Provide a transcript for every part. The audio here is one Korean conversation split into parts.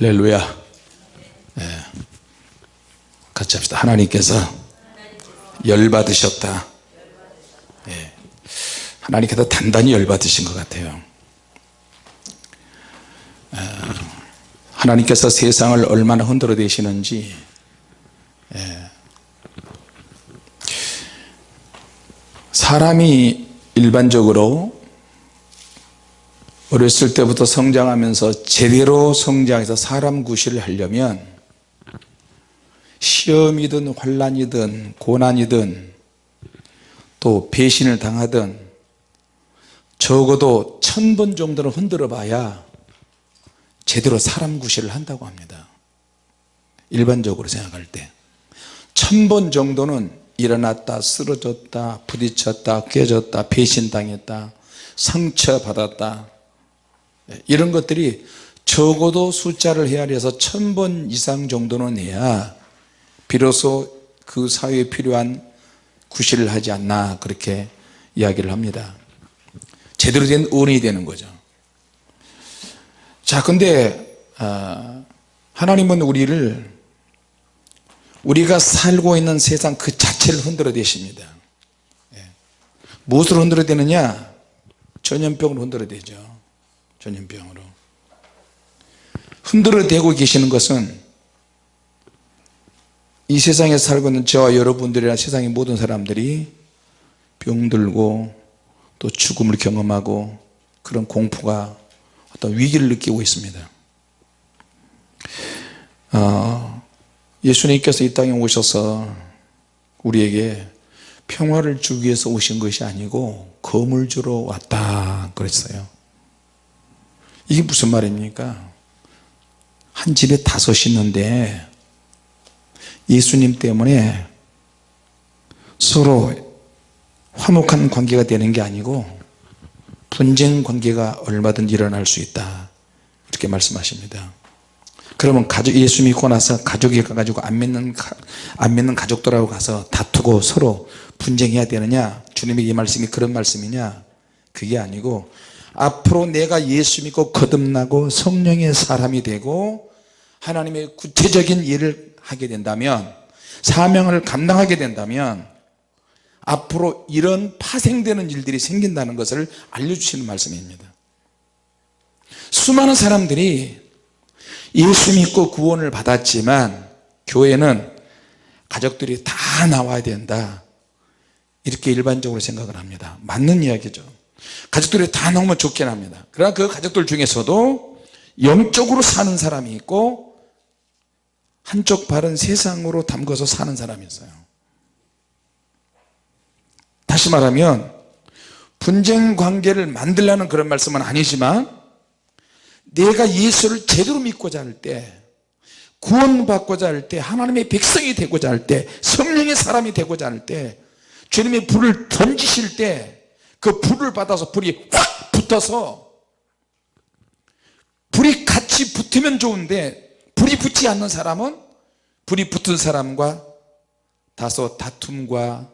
할렐루야 예. 같이 합시다 하나님께서 열받으셨다 예. 하나님께서 단단히 열받으신 것 같아요 어, 하나님께서 세상을 얼마나 흔들어 대시는지 예. 사람이 일반적으로 어렸을 때부터 성장하면서 제대로 성장해서 사람 구실을 하려면 시험이든 환란이든 고난이든 또 배신을 당하든 적어도 천 번 정도는 흔들어 봐야 제대로 사람 구실을 한다고 합니다. 일반적으로 생각할 때. 천 번 정도는 일어났다 쓰러졌다 부딪혔다 깨졌다 배신당했다 상처받았다 이런 것들이 적어도 숫자를 헤아려서 천 번 이상 정도는 해야 비로소 그 사회에 필요한 구실을 하지 않나 그렇게 이야기를 합니다. 제대로 된 어른이 되는 거죠. 자 근데 어, 하나님은 우리를 우리가 살고 있는 세상 그 자체를 흔들어 대십니다. 예. 무엇으로 흔들어 대느냐? 전염병으로 흔들어 대죠 전염병으로. 흔들어 대고 계시는 것은 이 세상에 살고 있는 저와 여러분들이나 세상의 모든 사람들이 병들고 또 죽음을 경험하고 그런 공포가 어떤 위기를 느끼고 있습니다. 어, 예수님께서 이 땅에 오셔서 우리에게 평화를 주기 위해서 오신 것이 아니고 검을 주러 왔다 그랬어요 이게 무슨 말입니까? 한 집에 다섯 있는데 예수님 때문에 서로 화목한 관계가 되는 게 아니고 분쟁 관계가 얼마든지 일어날 수 있다. 이렇게 말씀하십니다. 그러면 가족 예수 믿고 나서 가족이 가가지고 안 믿는 안 믿는 가족들하고 가서 다투고 서로 분쟁해야 되느냐? 주님의 이 말씀이 그런 말씀이냐? 그게 아니고 앞으로 내가 예수 믿고 거듭나고 성령의 사람이 되고 하나님의 구체적인 일을 하게 된다면 사명을 감당하게 된다면 앞으로 이런 파생되는 일들이 생긴다는 것을 알려주시는 말씀입니다. 수많은 사람들이 예수 믿고 구원을 받았지만 교회는 가족들이 다 나와야 된다. 이렇게 일반적으로 생각을 합니다. 맞는 이야기죠 가족들이 다 나오면 좋긴 합니다. 그러나 그 가족들 중에서도 영적으로 사는 사람이 있고 한쪽 발은 세상으로 담궈서 사는 사람이 있어요. 다시 말하면 분쟁 관계를 만들라는 그런 말씀은 아니지만 내가 예수를 제대로 믿고자 할 때 구원받고자 할 때 하나님의 백성이 되고자 할 때 성령의 사람이 되고자 할 때 주님의 불을 던지실 때 그 불을 받아서 불이 확 붙어서 불이 같이 붙으면 좋은데 불이 붙지 않는 사람은 불이 붙은 사람과 다소 다툼과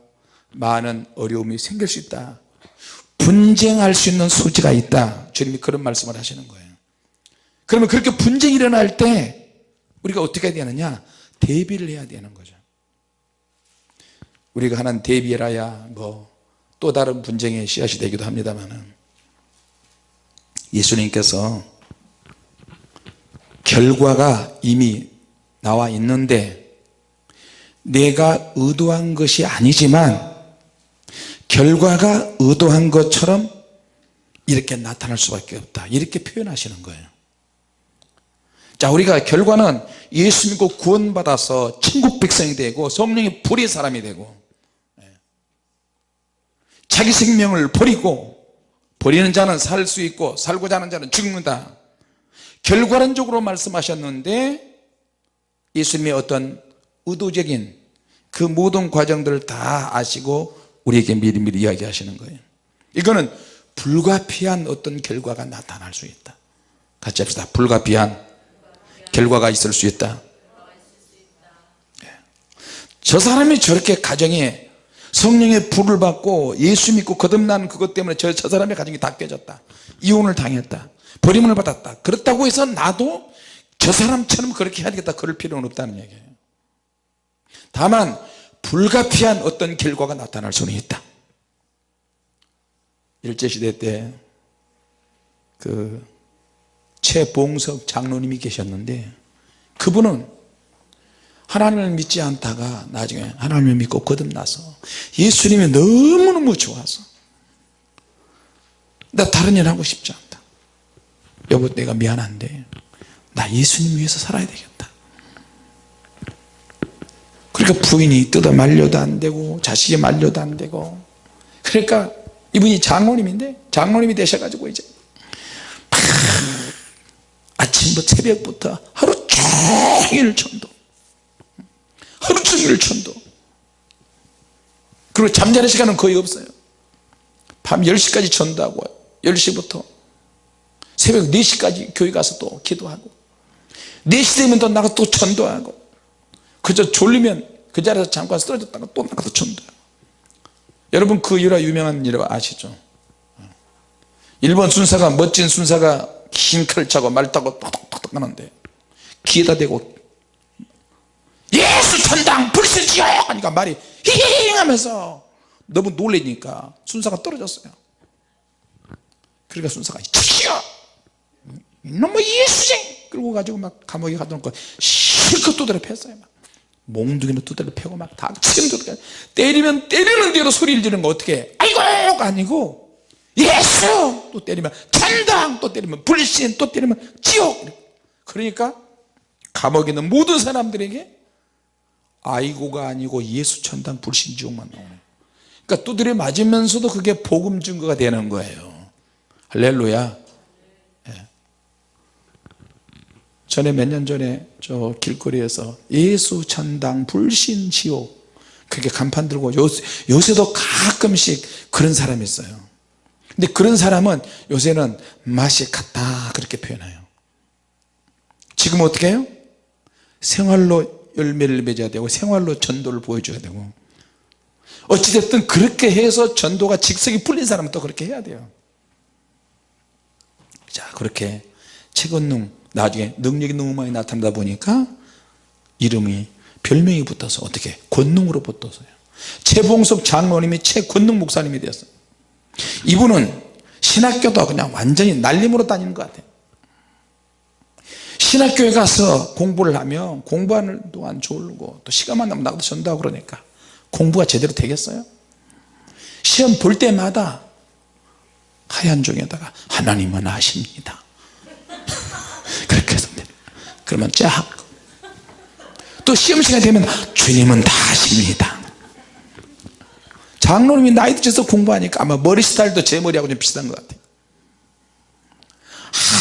많은 어려움이 생길 수 있다. 분쟁할 수 있는 소지가 있다. 주님이 그런 말씀을 하시는 거예요. 그러면 그렇게 분쟁이 일어날 때 우리가 어떻게 해야 되느냐? 대비를 해야 되는 거죠. 우리가 하는 대비라야 뭐 또 다른 분쟁의 씨앗이 되기도 합니다만 예수님께서 결과가 이미 나와 있는데 내가 의도한 것이 아니지만 결과가 의도한 것처럼 이렇게 나타날 수밖에 없다. 이렇게 표현하시는 거예요. 자 우리가 결과는 예수 믿고 구원받아서 천국 백성이 되고 성령의 불의 사람이 되고 자기 생명을 버리고 버리는 자는 살 수 있고 살고자 하는 자는 죽는다. 결과론적으로 말씀하셨는데 예수님의 어떤 의도적인 그 모든 과정들을 다 아시고 우리에게 미리미리 이야기하시는 거예요. 이거는 불가피한 어떤 결과가 나타날 수 있다. 같이 합시다. 불가피한 결과가 있을 수 있다. 예. 저 사람이 저렇게 가정에 성령의 불을 받고 예수 믿고 거듭난 그것 때문에 저, 저 사람의 가정이 다 깨졌다. 이혼을 당했다. 버림을 받았다. 그렇다고 해서 나도 저 사람처럼 그렇게 해야 되겠다. 그럴 필요는 없다는 얘기예요. 다만 불가피한 어떤 결과가 나타날 수는 있다. 일제시대 때 그 최봉석 장로님이 계셨는데 그분은 하나님을 믿지 않다가 나중에 하나님을 믿고 거듭나서 예수님이 너무너무 좋아서 나 다른 일 하고 싶지 않다. 여보 내가 미안한데 나 예수님 위해서 살아야 되겠다. 그러니까 부인이 뜯어 말려도 안 되고 자식이 말려도 안 되고 그러니까 이분이 장로님인데 장로님이 되셔가지고 이제 막 아침부터 새벽부터 하루 종일 전도 하루 종일 전도. 그리고 잠자는 시간은 거의 없어요. 밤 10시까지 전도하고 10시부터 새벽 4시까지 교회 가서 또 기도하고 4시 되면 또 나가 또 전도하고 그저 졸리면 그 자리에서 잠깐 쓰러졌다가 또 나가서 전도하고 여러분 그 일화 유명한 일화 아시죠? 일본 순사가 멋진 순사가 긴 칼을 차고 말 타고 톡톡톡 하는데 귀에다 대고 예수 천당 불실지요. 하니까 말이 히히히 하면서 너무 놀래니까 순사가 떨어졌어요. 그러니까 순사가 치시오 이놈의 예수쟁! 그러고 가지고 막 감옥에 가둬놓고 실컷 두드려 팼어요 막. 몽둥이로 두드려 패고 막 닥치는 두드려 때리면 때리는 대로 소리를 지르는 거 어떻게 아이고가 아니고 예수! 또 때리면 천당! 또 때리면 불신! 또 때리면 지옥! 그러니까 감옥에 있는 모든 사람들에게 아이고가 아니고 예수 천당 불신 지옥만 나오네 그러니까 두드려 맞으면서도 그게 복음 증거가 되는 거예요. 할렐루야. 예. 전에 몇 년 전에 저 길거리에서 예수 천당 불신 지옥. 그렇게 간판 들고 요새, 요새도 가끔씩 그런 사람이 있어요. 근데 그런 사람은 요새는 맛이 같다 그렇게 표현해요. 지금 어떻게 해요? 생활로 열매를 맺어야 되고 생활로 전도를 보여줘야 되고. 어찌됐든 그렇게 해서 전도가 직석이 풀린 사람은 또 그렇게 해야 돼요. 자 그렇게 최건능 나중에 능력이 너무 많이 나타나다 보니까 이름이 별명이 붙어서 어떻게 권능으로 붙어서요. 최봉석 장로님이 최권능 목사님이 되었어요. 이분은 신학교도 그냥 완전히 날림으로 다니는 것 같아요 신학교에 가서 공부를 하면 공부하는 동안 졸고 또 시간만 나면 나가도 전도하고 그러니까 공부가 제대로 되겠어요? 시험 볼 때마다 하얀 종에다가 하나님은 아십니다. 그렇게 해서 그러면 쫙 또 시험 시간 되면 주님은 다 아십니다. 장로님이 나이 드셔서 공부하니까 아마 머리 스타일도 제 머리하고 좀 비슷한 것 같아요.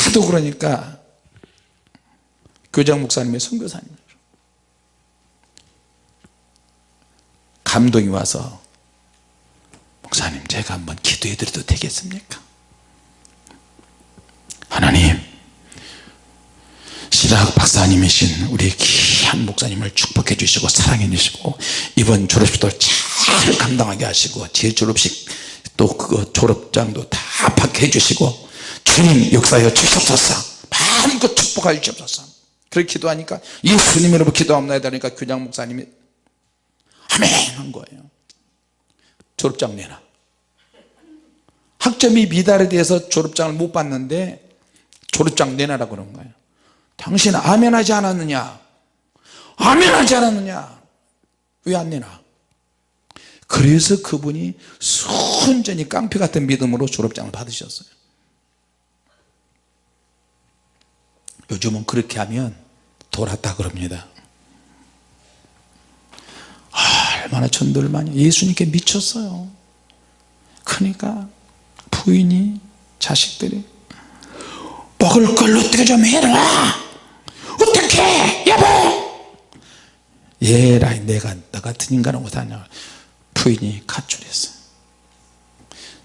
하도 그러니까 교장 목사님의 선교사님. 감동이 와서 목사님 제가 한번 기도해 드려도 되겠습니까? 하나님 시락 박사님이신 우리 귀한 목사님을 축복해 주시고 사랑해 주시고 이번 졸업식도 잘 감당하게 하시고 제 졸업식 또 그거 졸업장도 다 받게 해주시고 주님 역사여 주시옵소서. 마음껏 축복하여 주옵소서 그렇게 기도하니까 예수님 이름으로 기도합니다 하니까 교장 목사님이 아멘 한 거예요. 졸업장 내놔. 학점이 미달에 대해서 졸업장을 못 받는데 졸업장 내놔라 그런 거예요. 당신 아멘 하지 않았느냐? 아멘 하지 않았느냐? 왜 안 내놔? 그래서 그분이 순전히 깡패 같은 믿음으로 졸업장을 받으셨어요. 요즘은 그렇게 하면 돌았다 그럽니다. 아, 얼마나 전도를 많이 예수님께 미쳤어요. 그러니까 부인이 자식들이 먹을 걸 어떻게 좀 해라! 어떻게! 여보! 얘라 내가 너 같은 인간은 못하냐? 부인이 가출했어요.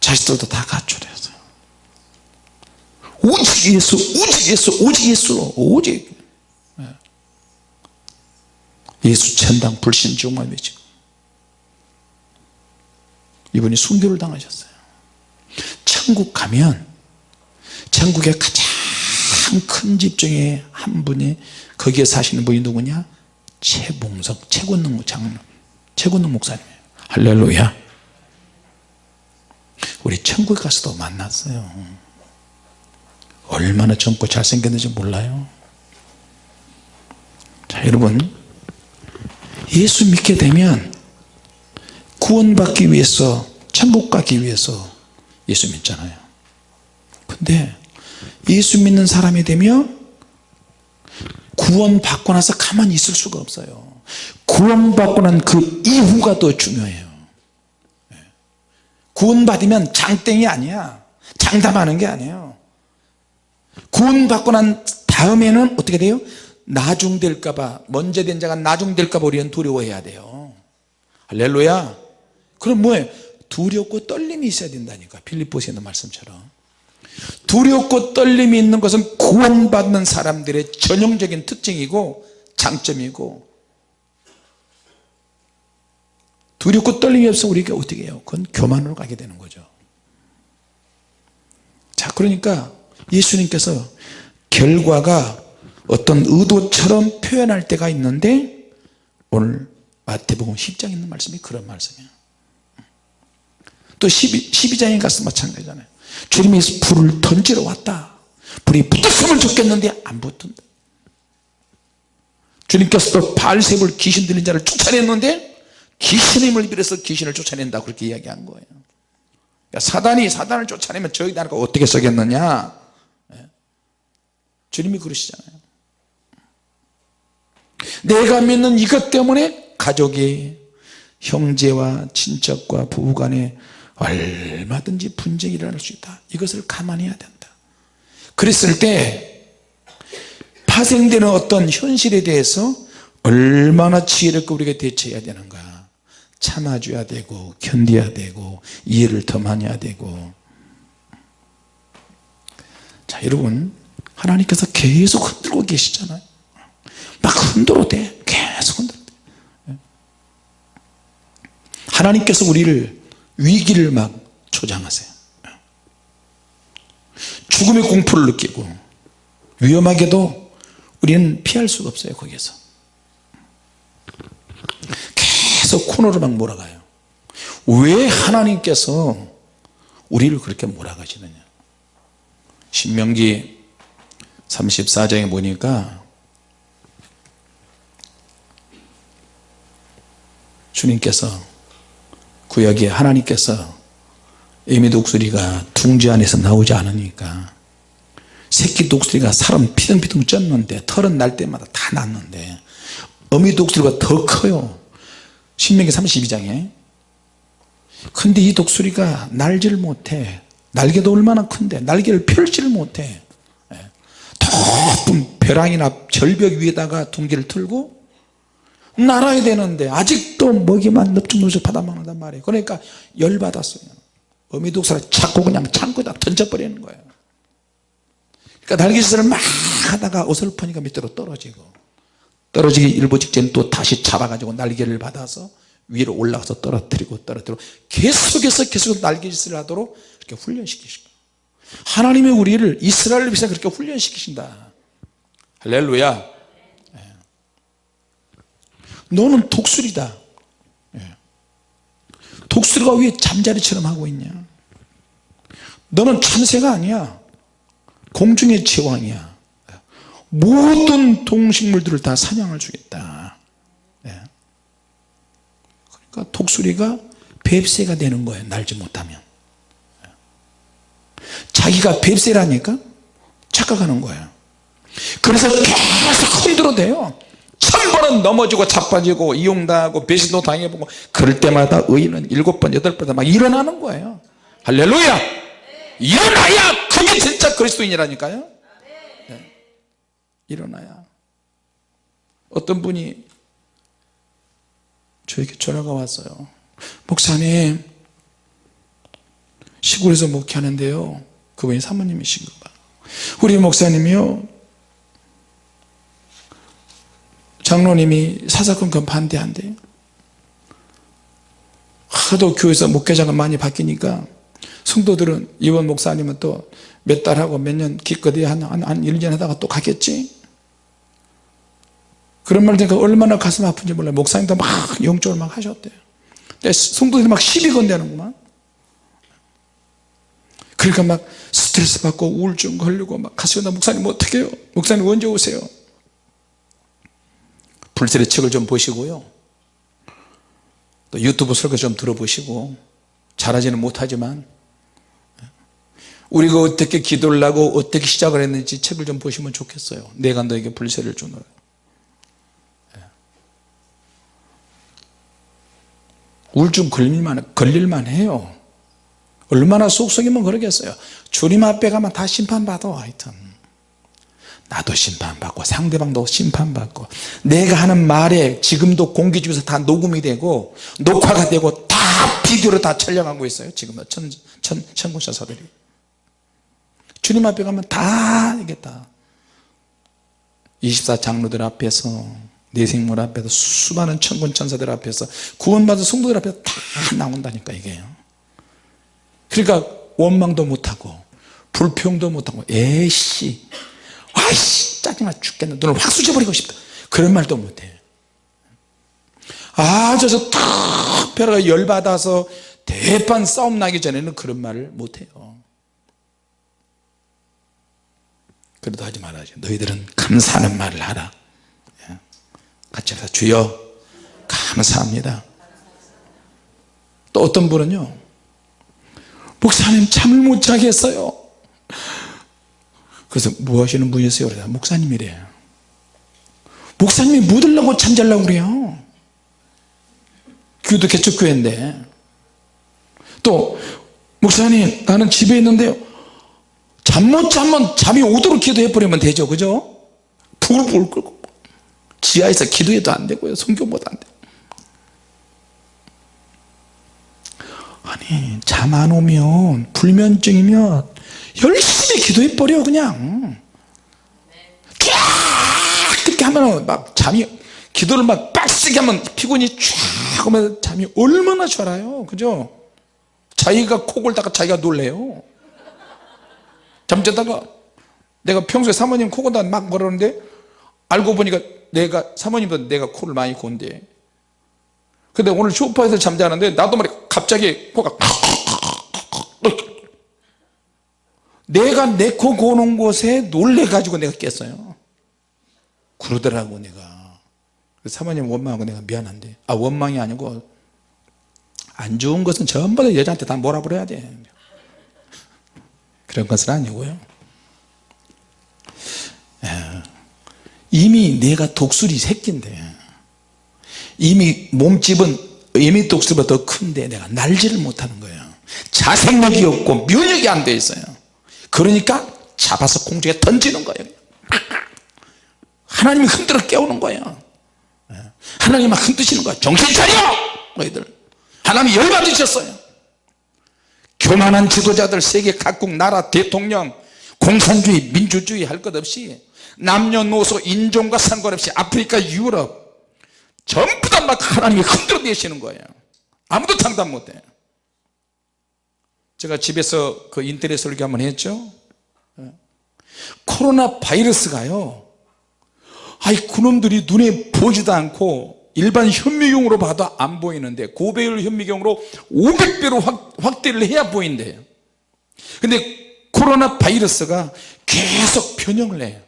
자식들도 다 가출했어요 오직 예수 오직 예수 오직 예수 오직 예수 천당 불신 지옥만 외치고 이분이 순교를 당하셨어요. 천국 가면 천국의 가장 참큰집 중에 한 분이 거기에 사시는 분이 누구냐? 최봉석 최군능 장로 최군능 목사님이에요. 할렐루야. 우리 천국에 가서도 만났어요. 얼마나 젊고 잘생겼는지 몰라요. 자 여러분 예수 믿게 되면 구원받기 위해서 천국 가기 위해서 예수 믿잖아요. 근데 예수 믿는 사람이 되면 구원 받고 나서 가만히 있을 수가 없어요. 구원 받고 난 그 이후가 더 중요해요. 구원 받으면 장땡이 아니야. 장담하는 게 아니에요. 구원 받고 난 다음에는 어떻게 돼요 나중될까봐 먼저 된 자가 나중될까봐 우리는 두려워해야 돼요. 할렐루야. 그럼 뭐예요 두렵고 떨림이 있어야 된다니까 있는 말씀처럼. 두렵고 떨림이 있는 것은 구원받는 사람들의 전형적인 특징이고 장점이고 두렵고 떨림이 없어 우리가 어떻게 해요? 그건 교만으로 가게 되는 거죠. 자 그러니까 예수님께서 결과가 어떤 의도처럼 표현할 때가 있는데 오늘 마태복음 10장에 있는 말씀이 그런 말씀이에요 또 12, 12장에 가서 마찬가지잖아요. 주님이 불을 던지러 왔다. 불이 붙었으면 좋겠는데 안 붙은다 주님께서 또 발셉을 귀신 들린 자를 쫓아냈는데 귀신의 힘을 빌어서 귀신을 쫓아낸다. 그렇게 이야기한 거예요. 그러니까 사단이 사단을 쫓아내면 저희 나라가 어떻게 쓰겠느냐? 예. 주님이 그러시잖아요 내가 믿는 이것 때문에 가족이 형제와 친척과 부부간에 얼마든지 분쟁이 일어날 수 있다. 이것을 감안해야 된다. 그랬을 때 파생되는 어떤 현실에 대해서 얼마나 지혜롭게 우리가 대처해야 되는가. 참아줘야 되고 견뎌야 되고 이해를 더 많이 해야 되고. 자 여러분 하나님께서 계속 흔들고 계시잖아요 막 흔들어 대 계속 흔들어 대 하나님께서 우리를 위기를 막 조장하세요. 죽음의 공포를 느끼고 위험하게도 우리는 피할 수가 없어요 거기에서. 계속 코너로 막 몰아가요. 왜 하나님께서 우리를 그렇게 몰아가시느냐. 신명기 34장에 보니까 주님께서 구역에 하나님께서 애미 독수리가 둥지 안에서 나오지 않으니까 새끼 독수리가 사람 피둥피둥 쪘는데 털은 날 때마다 다 났는데 어미 독수리가 더 커요. 신명기 32장에. 근데 이 독수리가 날지를 못해. 날개도 얼마나 큰데 날개를 펼지를 못해. 예. 높은 벼랑이나 절벽 위에다가 둥기를 틀고 날아야 되는데 아직도 먹이만 넙죽넙죽 받아먹는단 말이에요. 그러니까 열받았어요. 어미독사를 자꾸 그냥 창고에다 던져버리는 거예요. 그러니까 날개짓을 막 하다가 어설프니까 밑으로 떨어지고 떨어지기 일보 직전 또 다시 잡아가지고 날개를 받아서 위로 올라가서 떨어뜨리고 떨어뜨리고 계속해서 계속 날개짓을 하도록 이렇게 훈련시키시고 하나님의 우리를 이스라엘을 위해서 그렇게 훈련시키신다. 할렐루야. 예. 너는 독수리다. 예. 독수리가 왜 잠자리처럼 하고 있냐? 너는 참새가 아니야. 공중의 제왕이야. 모든 동식물들을 다 사냥을 주겠다. 예. 그러니까 독수리가 뱁새가 되는 거예요 날지 못하면. 자기가 뱁새라니까 착각하는 거예요. 그래서 계속 흔들어대요 천 번은 넘어지고 자빠지고 이용당하고 배신도 당해보고 그럴 때마다 의인은 일곱 번 여덟 번막 일어나는 거예요. 할렐루야! 일어나야 그게 진짜 그리스도인이라니까요. 네. 일어나야. 어떤 분이 저에게 전화가 왔어요. 목사님 시골에서 목회하는데요. 그분이 사모님이신가 봐 우리 목사님이요 장로님이 사사건건 그 반대한대요 하도 교회에서 목회자가 많이 바뀌니까 성도들은 이원 목사님은 또 몇 달하고 몇 년 기껏이 한, 한, 한 1년 하다가 또 가겠지? 그런 말 들으니까 얼마나 가슴 아픈지 몰라요. 목사님도 막 영적으로 막 하셨대요. 성도들이 막 시비 건대는구만. 그러니까 막 스트레스 받고 우울증 걸리고 막 가시고 목사님 어떻게 해요? 목사님 언제 오세요 불세의 책을 좀 보시고요. 또 유튜브 설교 좀 들어보시고 잘하지는 못하지만 우리가 어떻게 기도를 하고 어떻게 시작을 했는지 책을 좀 보시면 좋겠어요. 내가 너에게 불세를 주노라. 우울증 걸릴만, 걸릴만 해요. 얼마나 속속이면 그러겠어요. 주님 앞에 가면 다 심판받아 하여튼 나도 심판받고 상대방도 심판받고 내가 하는 말에 지금도 공기 중에서 다 녹음이 되고 녹화가 되고 다 비디오로 다 촬영하고 있어요. 지금 천, 천, 천군사사들이 주님 앞에 가면 다 이겠다. 24장로들 앞에서 내 생물 앞에서 수많은 천군 천사들 앞에서 구원받은 성도들 앞에서 다 나온다니까 이게요 그러니까 원망도 못하고 불평도 못하고 에이씨 아이씨 짜증나 죽겠네. 너를 확 쑤셔버리고 싶다. 그런 말도 못해. 아 저서 특별하게 열받아서 대판 싸움 나기 전에는 그런 말을 못해요. 그래도 하지 말아야지 너희들은 감사하는 말을 하라. 예. 같이 해서 주여 감사합니다. 또 어떤 분은요 목사님 잠을 못 자겠어요 그래서 뭐 하시는 분이세요? 그래서 목사님이래 목사님이 묻으려고 잠자려고 그래요. 교도 개척교회인데. 또 목사님 나는 집에 있는데요 잠 못 자면 잠이 오도록 기도해 버리면 되죠. 그죠? 불불 끓고. 지하에서 기도해도 안 되고요. 성경보도 안 돼요. 아니 잠 안 오면 불면증이면 열심히 기도해 버려 그냥. 쫙 그렇게 하면 막 잠이 기도를 막 빡세게 하면 피곤이 쫙 오면 잠이 얼마나 좋아요. 그죠? 자기가 코 골다가 자기가 놀래요. 잠자다가 내가 평소에 사모님 코 골다 막 그러는데 알고 보니까 내가 사모님도 내가 코를 많이 곤대. 근데 오늘 쇼파에서 잠자는데 나도 말이 갑자기 코가 내가 내 코 고는 곳에 놀래가지고 내가 깼어요. 그러더라고 내가. 사모님 원망하고 내가 미안한데. 아 원망이 아니고 안 좋은 것은 전부 다 여자한테 다 몰아버려야 돼. 그런 것은 아니고요. 이미 내가 독수리 새끼인데 이미 몸집은 이미 독수리보다 더 큰데 내가 날지를 못하는 거예요. 자생력이 없고 면역이 안 돼 있어요 그러니까 잡아서 공중에 던지는 거예요. 하나님이 흔들어 깨우는 거예요. 하나님이 흔드시는 거예요. 정신 차려! 너희들. 하나님이 열받으셨어요. 교만한 지도자들 세계 각국 나라 대통령 공산주의 민주주의 할 것 없이 남녀노소 인종과 상관없이 아프리카 유럽 전부 다 막 하나님이 흔들어 내시는 거예요. 아무도 장담 못해 제가 집에서 그 인터넷 설교 한번 했죠? 예. 코로나 바이러스가요 아이 그놈들이 눈에 보지도 않고 일반 현미경으로 봐도 안 보이는데 고배율 현미경으로 500배로 확, 확대를 해야 보인대요 근데 코로나 바이러스가 계속 변형을 해요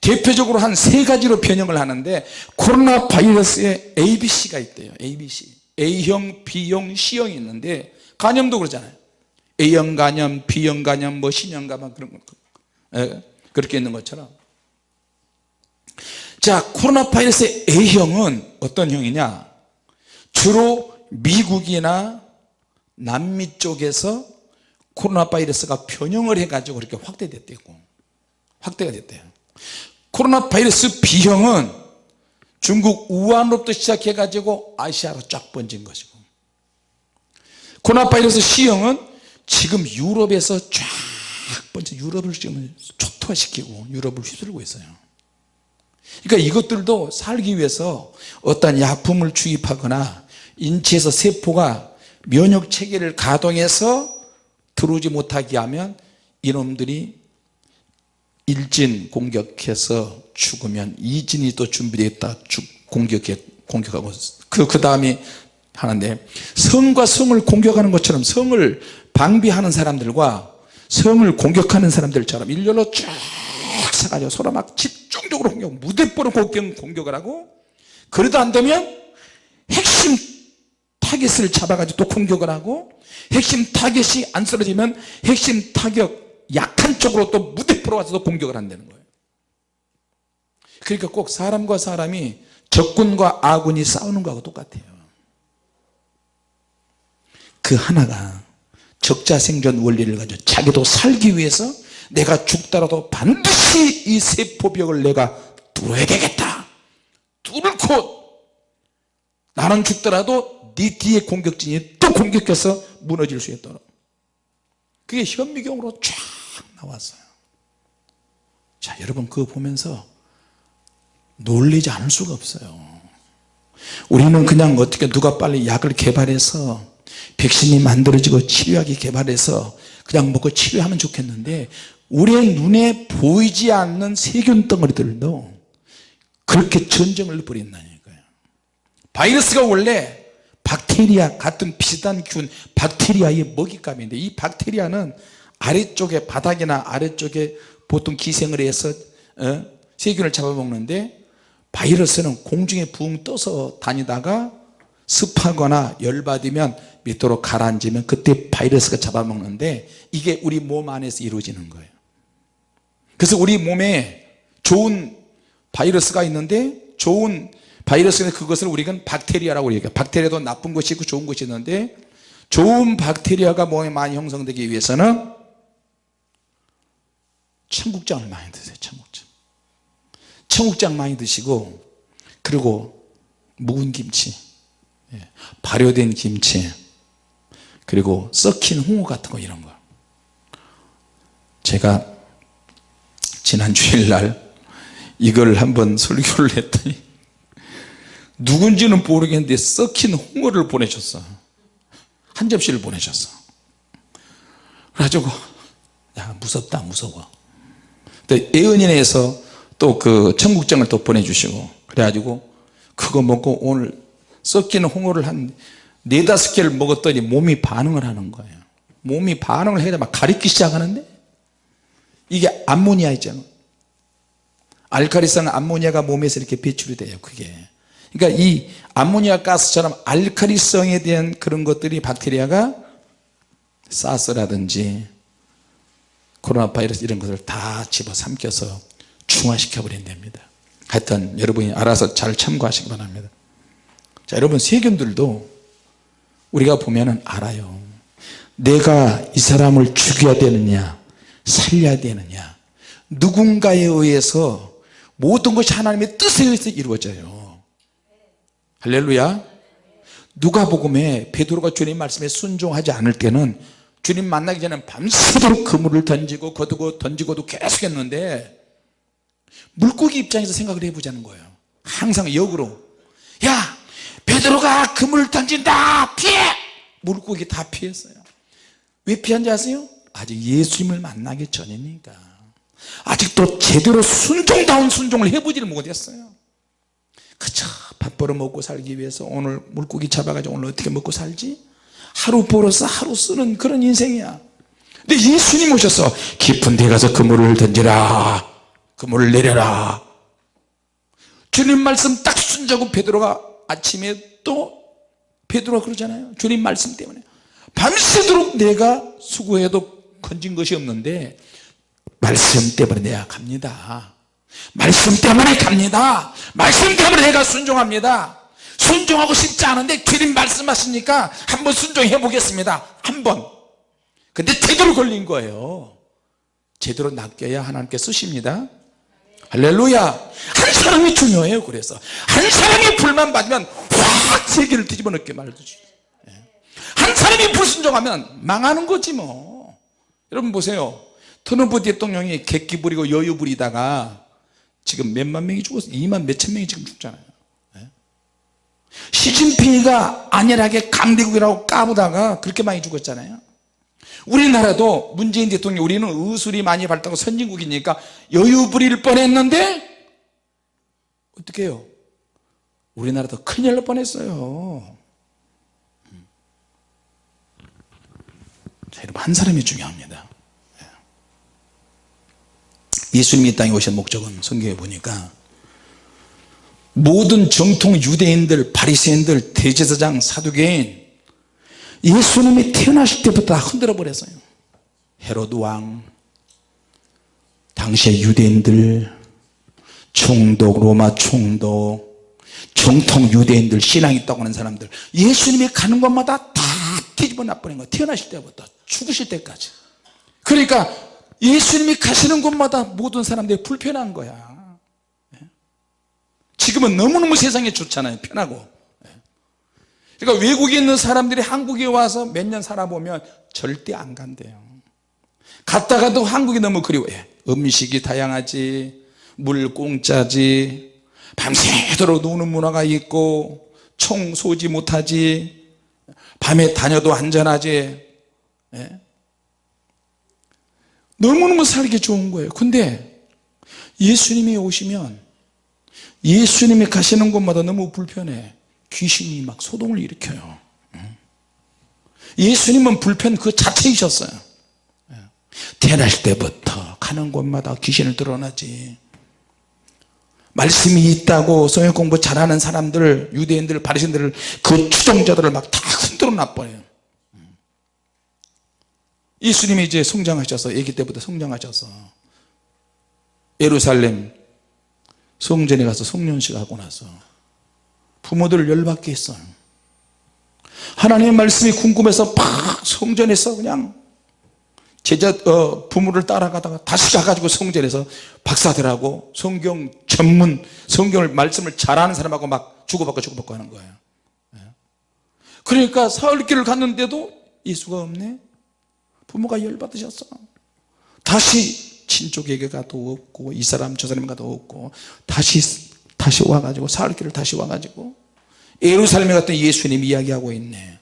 대표적으로 한 세 가지로 변형을 하는데 코로나 바이러스에 ABC가 있대요. ABC A형, B형, C형이 있는데 간염도 그러잖아요 A형 간염, B형 간염, 뭐 C형 간염 그런 거. 예, 그렇게 있는 것처럼. 자 코로나 바이러스의 A형은 어떤 형이냐? 주로 미국이나 남미 쪽에서 코로나 바이러스가 변형을 해가지고 그렇게 확대됐대요. 확대가 됐대요. 코로나 바이러스 B형은 중국 우한으로부터 시작해 가지고 아시아로 쫙 번진 것이고. 코로나 바이러스 C형은 지금 유럽에서 쫙 번져 유럽을 지금 초토화시키고 유럽을 휘두르고 있어요. 그러니까 이것들도 살기 위해서 어떤 약품을 주입하거나 인체에서 세포가 면역 체계를 가동해서 들어오지 못하게 하면 이놈들이 일진 공격해서 죽으면 이진이 또 준비되어 있다 공격해 공격하고. 그, 그 다음에 하는데 성과 성을 공격하는 것처럼 성을 방비하는 사람들과 성을 공격하는 사람들처럼 일렬로 쭉 서가지고 서로 막 집중적으로 공격 무대뽀로 공격을 하고 그래도 안 되면 핵심 타겟을 잡아가지고 또 공격을 하고 핵심 타겟이 안 쓰러지면 핵심 타격 약한 쪽으로 또 무대포로 와서 또 공격을 한다는 거예요. 그러니까 꼭 사람과 사람이 적군과 아군이 싸우는 거하고 똑같아요. 그 하나가 적자 생존 원리를 가지고 자기도 살기 위해서 내가 죽더라도 반드시 이 세포벽을 내가 뚫어야 되겠다. 뚫고 나는 죽더라도 네 뒤에 공격진이 또 공격해서 무너질 수 있도록. 그게 현미경으로 쫙 나왔어요. 자 여러분 그거 보면서 놀리지 않을 수가 없어요. 우리는 그냥 어떻게 누가 빨리 약을 개발해서 백신이 만들어지고 치료약이 개발해서 그냥 먹고 치료하면 좋겠는데 우리의 눈에 보이지 않는 세균 덩어리들도 그렇게 전쟁을 벌인다니까요 바이러스가 원래 박테리아 같은 비슷한 균 박테리아의 먹잇감인데 이 박테리아는 아래쪽에 바닥이나 아래쪽에 보통 기생을 해서 어? 세균을 잡아먹는데 바이러스는 공중에 붕 떠서 다니다가 습하거나 열받으면 밑으로 가라앉으면 그때 바이러스가 잡아먹는데 이게 우리 몸 안에서 이루어지는 거예요. 그래서 우리 몸에 좋은 바이러스가 있는데 좋은 바이러스는 그것을 우리가 박테리아라고 얘기해요. 박테리아도 나쁜 것이 있고 좋은 것이 있는데 좋은 박테리아가 몸에 많이 형성되기 위해서는 청국장을 많이 드세요 청국장. 청국장 많이 드시고 그리고 묵은 김치 예, 발효된 김치 그리고 썩힌 홍어 같은 거 이런 거. 제가 지난 주일날 이걸 한번 설교를 했더니 누군지는 모르겠는데 썩힌 홍어를 보내셨어. 한 접시를 보내셨어. 그래가지고 야 무섭다 무서워. 예언인에서 또 그 청국장을 또 보내주시고 그래가지고 그거 먹고 오늘 썩힌 홍어를 한 네다섯 개를 먹었더니 몸이 반응을 하는 거예요. 몸이 반응을 해야 막 가리기 시작하는데? 이게 암모니아 있잖아. 알카리성 암모니아가 몸에서 이렇게 배출이 돼요 그게. 그러니까 이 암모니아 가스처럼 알카리성에 대한 그런 것들이 박테리아가 사스라든지 코로나 바이러스 이런 것을 다 집어삼켜서 중화시켜 버린답니다. 하여튼 여러분이 알아서 잘 참고하시기 바랍니다. 자 여러분 세균들도 우리가 보면 알아요. 내가 이 사람을 죽여야 되느냐 살려야 되느냐. 누군가에 의해서 모든 것이 하나님의 뜻에 의해서 이루어져요. 할렐루야. 누가복음에 베드로가 주님 말씀에 순종하지 않을 때는 주님 만나기 전에 밤새도록 그물을 던지고 거두고 던지고도 계속 했는데 물고기 입장에서 생각을 해보자는 거예요. 항상 역으로. 야 베드로가 그물 던진다 피해! 물고기 다 피했어요. 왜 피한지 아세요? 아직 예수님을 만나기 전이니까. 아직도 제대로 순종다운 순종을 해보지를 못했어요. 그쵸 밥 벌어 먹고 살기 위해서 오늘 물고기 잡아가지고 오늘 어떻게 먹고 살지? 하루 벌어서 하루 쓰는 그런 인생이야. 근데 예수님 오셔서 깊은 데 가서 그물을 던지라. 그물을 내려라. 주님 말씀 딱 순자고 베드로가 아침에 또 베드로가 그러잖아요. 주님 말씀 때문에. 밤새도록 내가 수고해도 건진 것이 없는데 말씀 때문에 내가 갑니다. 말씀 때문에 갑니다. 말씀 때문에 내가 순종합니다. 순종하고 싶지 않은데 주님 말씀하시니까 한번 순종해 보겠습니다. 한번. 근데 제대로 걸린 거예요. 제대로 낚여야 하나님께 쓰십니다 할렐루야. 한 사람이 중요해요 그래서. 한 사람이 불만 받으면 확 세계를 뒤집어 놓게 말듯이 예. 한 사람이 불순종하면 망하는 거지 뭐. 여러분 보세요. 트럼프 대통령이 객기 부리고 여유 부리다가 지금 몇만 명이 죽었어? 2만 몇천 명이 지금 죽잖아요. 예. 시진핑이가 안일하게 강대국이라고 까부다가 그렇게 많이 죽었잖아요 우리나라도 문재인 대통령 우리는 의술이 많이 발달하고 선진국이니까 여유 부릴 뻔했는데 어떻게 해요? 우리나라도 큰일 날 뻔했어요. 자, 여러분 한 사람이 중요합니다. 예수님이 이 땅에 오신 목적은 성경에 보니까 모든 정통 유대인들 바리새인들 대제사장 사두개인 예수님이 태어나실 때부터 다 흔들어 버렸어요. 헤로드 왕 당시의 유대인들 총독 로마 총독 정통 유대인들 신앙 있다고 하는 사람들. 예수님이 가는 곳마다 다 뒤집어 놔버린 거예요. 태어나실 때부터 죽으실 때까지. 그러니까 예수님이 가시는 곳마다 모든 사람들이 불편한 거야. 지금은 너무너무 세상이 좋잖아요. 편하고 그러니까 외국에 있는 사람들이 한국에 와서 몇 년 살아보면 절대 안 간대요. 갔다가도 한국이 너무 그리워해 음식이 다양하지 물 공짜지 밤새도록 노는 문화가 있고 총 쏘지 못하지 밤에 다녀도 안전하지. 예? 너무너무 살기 좋은 거예요. 근데 예수님이 오시면 예수님이 가시는 곳마다 너무 불편해 귀신이 막 소동을 일으켜요. 예수님은 불편 그 자체이셨어요. 태어날 때부터 가는 곳마다 귀신을 드러나지. 말씀이 있다고 성경 공부 잘하는 사람들 유대인들 바리새인들을 그 추종자들을 막 다 흔들어 놔버려요. 예수님이 이제 성장하셔서 아기 때부터 성장하셔서 예루살렘 성전에 가서 성년식 하고 나서 부모들을 열받게 했어요. 하나님의 말씀이 궁금해서 팍 성전에서 그냥 제자 어, 부모를 따라가다가 다시 가가지고 성전에서 박사들하고 성경 전문 성경을 말씀을 잘하는 사람하고 막 주고받고 주고받고 하는 거예요. 예. 그러니까 사흘길을 갔는데도 예수가 없네. 부모가 열받으셨어. 다시 친족에게 가도 없고 이 사람 저 사람 가도 없고 다시 다시 와가지고 사흘길을 다시 와가지고 예루살렘에 갔더니 예수님 이야기하고 있네.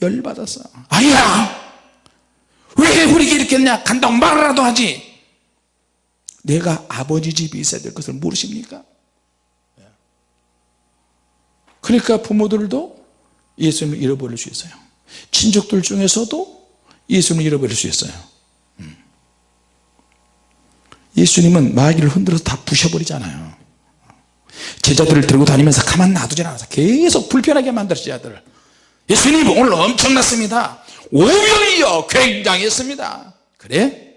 열받았어 아야! 왜 우리에게 이렇게 했냐? 간다고 말이라도 하지! 내가 아버지 집에 있어야 될 것을 모르십니까? 그러니까 부모들도 예수님을 잃어버릴 수 있어요. 친족들 중에서도 예수님을 잃어버릴 수 있어요. 음. 예수님은 마귀를 흔들어서 다 부셔버리잖아요 제자들을 들고 다니면서 가만 놔두지 않아서 계속 불편하게 만들어 제자들을. 예수님 오늘 엄청났습니다. 오병이요 굉장했습니다. 그래?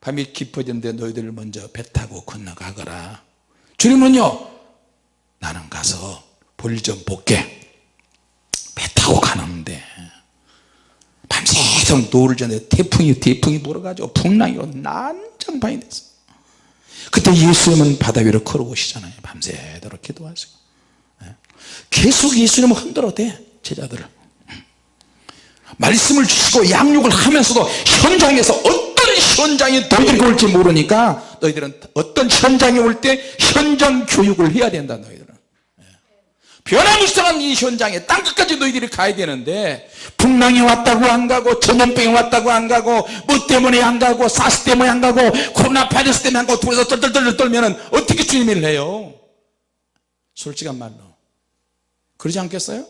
밤이 깊어졌는데 너희들 먼저 배 타고 건너가거라. 주님은요 나는 가서 볼 좀 볼게. 배 타고 가는데. 밤새도록 노을 전에 태풍이 태풍이 불어가지고 풍랑이 난장판이 됐어 그때 예수님은 바다 위로 걸어오시잖아요 밤새도록 기도하시고 예. 계속 예수님은 흔들어 대 제자들을 말씀을 주시고 양육을 하면서도 현장에서 어떤 현장이 너희들이 올지 모르니까 너희들은 어떤 현장에 올 때 현장 교육을 해야 된다 너희들은 예. 변화무쌍한 이 현장에 땅끝까지 너희들이 가야 되는데 풍랑이 왔다고 안 가고 전염병이 왔다고 안 가고 뭐 때문에 안 가고 사스 때문에 안 가고 코로나 바이러스 때문에 안 가고 둘이서 떨떨떨 떨면 어떻게 주님을 해요? 솔직한 말로. 그러지 않겠어요?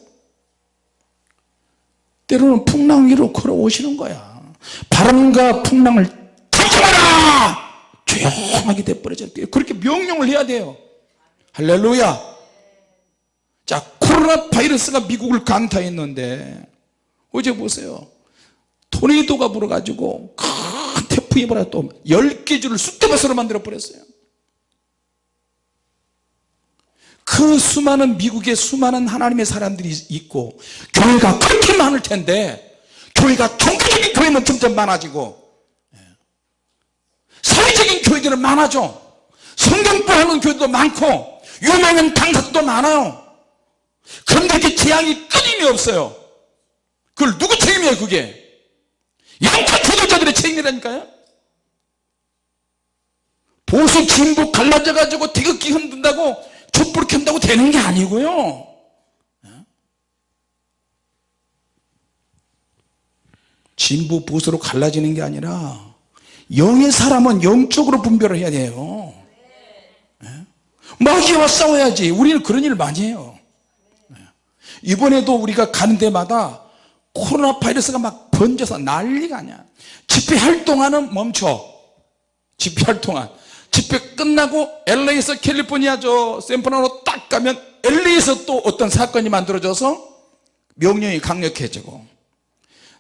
때로는 풍랑 위로 걸어오시는 거야. 바람과 풍랑을 잠깐마라! 조용하게 돼버려져 그렇게 명령을 해야 돼요. 할렐루야 자 코로나 바이러스가 미국을 강타했는데 어제 보세요. 토네이도가 불어가지고 큰 태풍이 불어 또 10개 줄을 쑥대밭으로 만들어 버렸어요. 그 수많은 미국의 수많은 하나님의 사람들이 있고 교회가 그렇게 많을 텐데 교회가 종교적인 교회는 점점 많아지고 예. 사회적인 교회들은 많아져. 성경부하는 교회도 많고 유명한 강사도 많아요 그런데 이렇게 재앙이 끊임이 없어요. 그걸 누구 책임이에요 그게? 양파 조절자들의 책임이라니까요. 보수 진보 갈라져 가지고 태극기 흔든다고 촛불 켠다고 되는 게 아니고요. 진보 보수로 갈라지는 게 아니라 영의 사람은 영적으로 분별을 해야 돼요. 예? 마귀와 싸워야지. 우리는 그런 일을 많이 해요. 예. 이번에도 우리가 가는 데마다 코로나 바이러스가 막 번져서 난리가 아니야. 집회할 동안은 멈춰. 집회할 동안 집회 끝나고 LA에서 캘리포니아 저 샌프란으로 딱 가면 LA에서 또 어떤 사건이 만들어져서 명령이 강력해지고.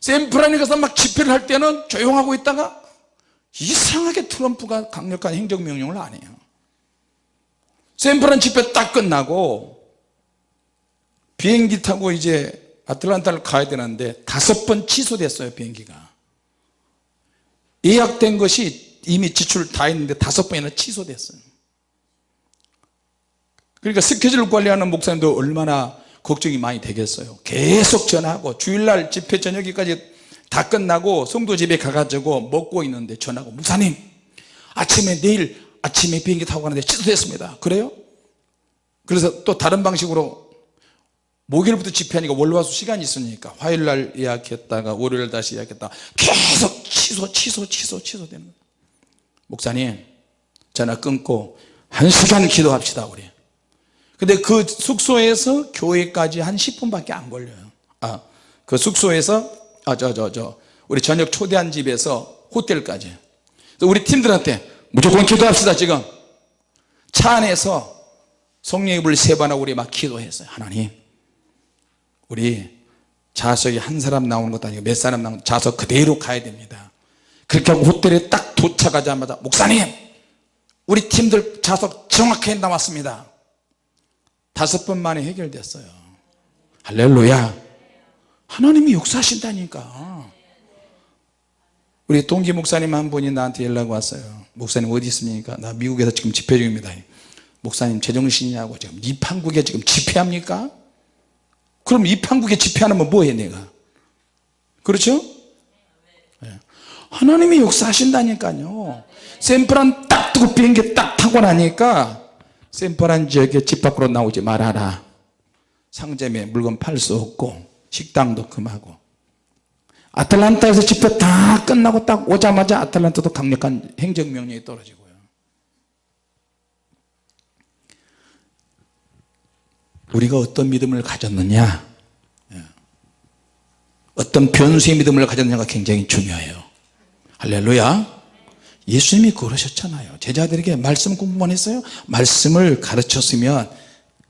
샌프란에 가서 막 집회를 할 때는 조용하고 있다가 이상하게 트럼프가 강력한 행정명령을 안 해요. 샌프란 집회 딱 끝나고 비행기 타고 이제 아틀란타를 가야 되는데 다섯 번 취소됐어요 비행기가. 예약된 것이 이미 지출 다 했는데 다섯 번이나 취소됐어요. 그러니까 스케줄 관리하는 목사님도 얼마나 걱정이 많이 되겠어요. 계속 전화하고 주일날 집회 저녁에까지 다 끝나고 성도 집에 가가지고 먹고 있는데 전화하고 목사님 아침에 내일 아침에 비행기 타고 가는데 취소됐습니다. 그래요? 그래서 또 다른 방식으로 목요일부터 집회하니까 월화수 시간이 있으니까 화요일날 예약했다가 월요일 다시 예약했다가 계속 취소 취소 취소 취소되는 목사님 전화 끊고 한 시간 기도합시다 우리. 근데 그 숙소에서 교회까지 한 10분밖에 안 걸려요. 아, 그 숙소에서 아, 저, 저, 저, 우리 저녁 초대한 집에서 호텔까지. 우리 팀들한테 무조건 기도합시다 지금. 차 안에서 성령의 세번 하고 우리 막 기도했어요. 하나님 우리 좌석이 한 사람 나오는 것도 아니고 몇 사람 나오는 좌석 그대로 가야 됩니다. 그렇게 하고 호텔에 딱 도착하자마자 목사님 우리 팀들 좌석 정확하게 나왔습니다. 다섯 번 만에 해결됐어요 할렐루야. 하나님이 역사하신다니까. 우리 동기 목사님 한 분이 나한테 연락 왔어요 목사님 어디 있습니까? 나 미국에서 지금 집회 중입니다. 목사님 제정신이냐고 지금 이판국에 지금 집회합니까 그럼 이판국에 집회하면 뭐해 내가? 그렇죠? 네. 하나님이 역사하신다니까요. 샌프란 딱 뜨고 비행기 딱 타고 나니까 샌프란 지역에 집 밖으로 나오지 말아라. 상점에 물건 팔 수 없고 식당도 금하고. 아틀란타에서 집회 다 끝나고 딱 오자마자 아틀란타도 강력한 행정명령이 떨어지고요 우리가 어떤 믿음을 가졌느냐? 예. 어떤 변수의 믿음을 가졌느냐가 굉장히 중요해요. 할렐루야. 예수님이 그러셨잖아요. 제자들에게 말씀 공부만 했어요? 말씀을 가르쳤으면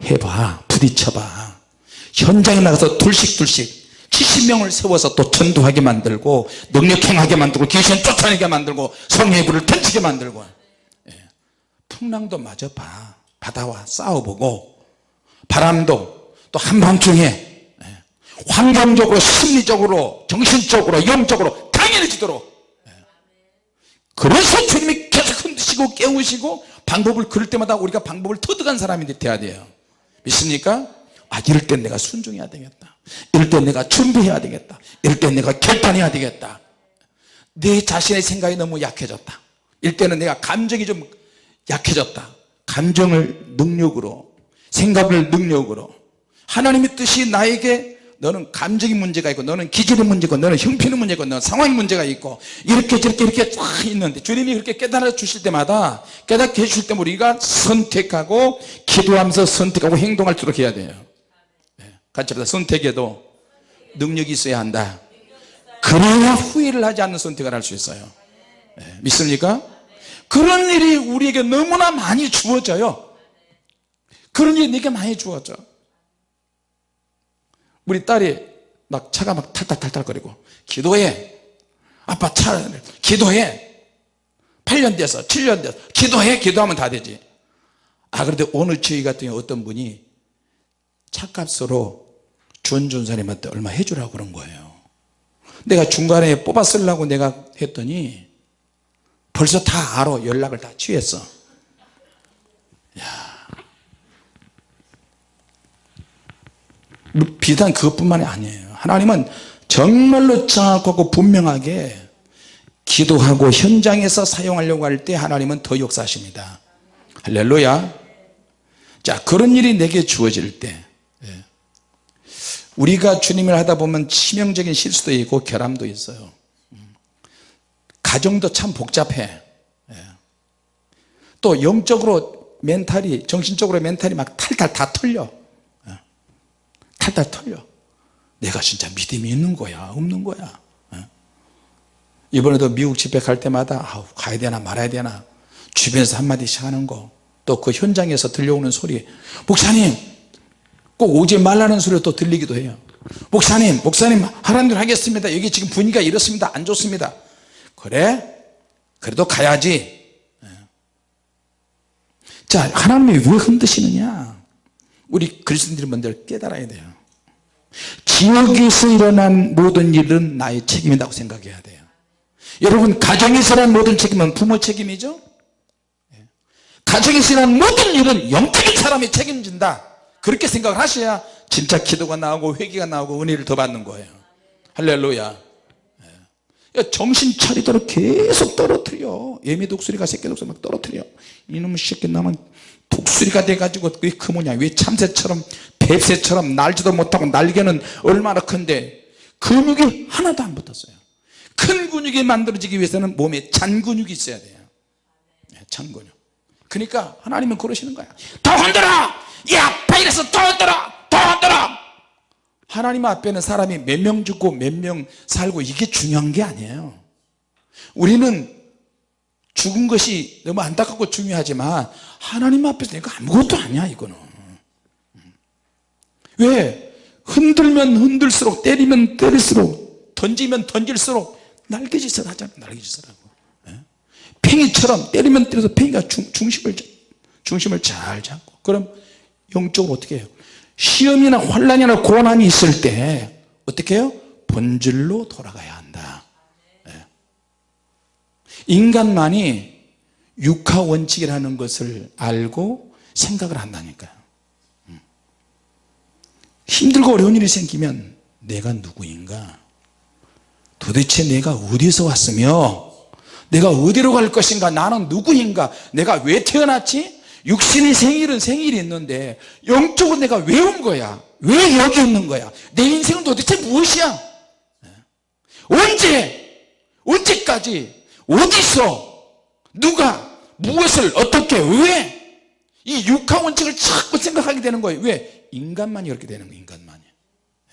해봐. 부딪혀봐. 현장에 나가서 둘씩둘씩 70명을 세워서 또 전도하게 만들고 능력행하게 만들고 귀신 쫓아내게 만들고 성령의 불을 던지게 만들고. 예. 풍랑도 마저 봐. 바다와. 싸워보고 바람도 또 한밤중에 예. 환경적으로 심리적으로 정신적으로 영적으로 강인해지도록 예. 그래서 주님이 계속 흔드시고 깨우시고 방법을 그럴 때마다 우리가 방법을 터득한 사람이 돼야 돼요 믿습니까? 아 이럴 땐 내가 순종해야 되겠다 이럴 땐 내가 준비해야 되겠다 이럴 땐 내가 결단해야 되겠다 내 자신의 생각이 너무 약해졌다 이럴 때는 내가 감정이 좀 약해졌다 감정을 능력으로 생각을 능력으로. 하나님의 뜻이 나에게 너는 감정의 문제가 있고 너는 기질의 문제고 너는 형편의 문제고 너는 상황의 문제가 있고 이렇게 저렇게 이렇게 쫙 있는데 주님이 그렇게 깨달아 주실 때마다 깨닫게 해주실 때 우리가 선택하고 기도하면서 선택하고 행동할 수 있도록 해야 돼요. 같이 합시다 선택에도 능력이 있어야 한다. 그래야 후회를 하지 않는 선택을 할 수 있어요. 네, 믿습니까? 그런 일이 우리에게 너무나 많이 주어져요 그런 일이 내게 많이 주어져. 우리 딸이 막 차가 막 탈탈탈탈 거리고 기도해. 아빠 차 기도해. 8년 돼서 7년 돼서 기도해 기도하면 다 되지. 아 그런데 오늘 저희 같은 경우 어떤 분이 차값으로 주원 전사님한테 얼마 해주라고 그런 거예요. 내가 중간에 뽑아 쓰려고 내가 했더니 벌써 다 알아. 연락을 다 취했어 비단 그것뿐만이 아니에요. 하나님은 정말로 정확하고 분명하게 기도하고 현장에서 사용하려고 할 때 하나님은 더 역사하십니다. 할렐루야. 자 그런 일이 내게 주어질 때 우리가 주님을 하다 보면 치명적인 실수도 있고 결함도 있어요. 가정도 참 복잡해. 예. 또 영적으로 멘탈이 정신적으로 멘탈이 막 탈탈 다 털려. 예. 탈탈 털려. 내가 진짜 믿음이 있는 거야? 없는 거야? 예. 이번에도 미국 집회 갈 때마다 아우 가야 되나 말아야 되나? 주변에서 한마디씩 하는 거. 또 그 현장에서 들려오는 소리. 목사님! 꼭 오지 말라는 소리가 또 들리기도 해요. 목사님 목사님 하라는 대로 하겠습니다. 여기 지금 분위기가 이렇습니다. 안 좋습니다. 그래? 그래도 가야지. 예. 자 하나님이 왜 흔드시느냐? 우리 그리스도인들이 먼저 깨달아야 돼요 지역에서 일어난 모든 일은 나의 책임이라고 생각해야 돼요. 여러분 가정에서 일어난 모든 책임은 부모 책임이죠? 예. 가정에서 일어난 모든 일은 영적인 사람이 책임진다. 그렇게 생각을 하셔야 진짜 기도가 나오고 회개가 나오고 은혜를 더 받는 거예요. 할렐루야. 예. 정신 차리도록 계속 떨어뜨려. 예미 독수리가 새끼 독수리 막 떨어뜨려. 이놈의 새끼 나만 독수리가 돼가지고 그게 그 뭐냐 왜 참새처럼 뱁새처럼 날지도 못하고 날개는 얼마나 큰데 근육이 하나도 안 붙었어요. 큰 근육이 만들어지기 위해서는 몸에 잔 근육이 있어야 돼요. 네, 잔 근육. 그러니까 하나님은 그러시는 거야. 더 흔들어! 야 바이러스 더 흔들어! 더 흔들어! 하나님 앞에는 사람이 몇 명 죽고 몇 명 살고 이게 중요한 게 아니에요. 우리는 죽은 것이 너무 안타깝고 중요하지만 하나님 앞에서 이거 아무것도 아니야 이거는. 왜? 흔들면 흔들수록 때리면 때릴수록 던지면 던질수록 날개짓을 하잖아 날개짓을 하고. 예? 팽이처럼 때리면 때려서 팽이가 중, 중심을 중심을 잘 잡고. 그럼 영적으로 어떻게 해요? 시험이나 환란이나 고난이 있을 때 어떻게 해요? 본질로 돌아가야 한다. 예. 인간만이 육하 원칙이라는 것을 알고 생각을 한다니까요. 음. 힘들고 어려운 일이 생기면 내가 누구인가? 도대체 내가 어디서 왔으며 내가 어디로 갈 것인가? 나는 누구인가? 내가 왜 태어났지? 육신의 생일은 생일이 있는데 영적으로 내가 왜 온 거야? 왜 여기 있는 거야? 내 인생은 도대체 무엇이야? 언제? 언제까지 어디서 누가 무엇을 어떻게 왜? 이 육하 원칙을 자꾸 생각하게 되는 거예요. 왜? 인간만이 그렇게 되는 거예요 인간만이.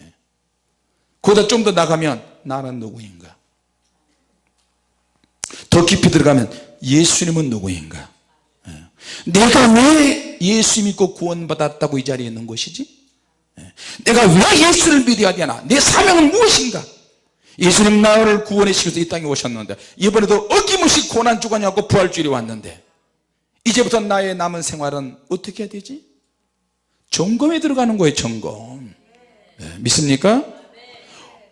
예. 그보다 좀 더 나가면 나는 누구인가? 더 깊이 들어가면 예수님은 누구인가? 예. 내가 왜 예수 믿고 구원받았다고 이 자리에 있는 것이지? 예. 내가 왜 예수를 믿어야 되나? 내 사명은 무엇인가 예수님 나를 구원해 시켜서 이 땅에 오셨는데 이번에도 어김없이 고난 주간이하고 부활주일이 왔는데 이제부터 나의 남은 생활은 어떻게 해야 되지? 점검에 들어가는 거예요 점검 네, 믿습니까?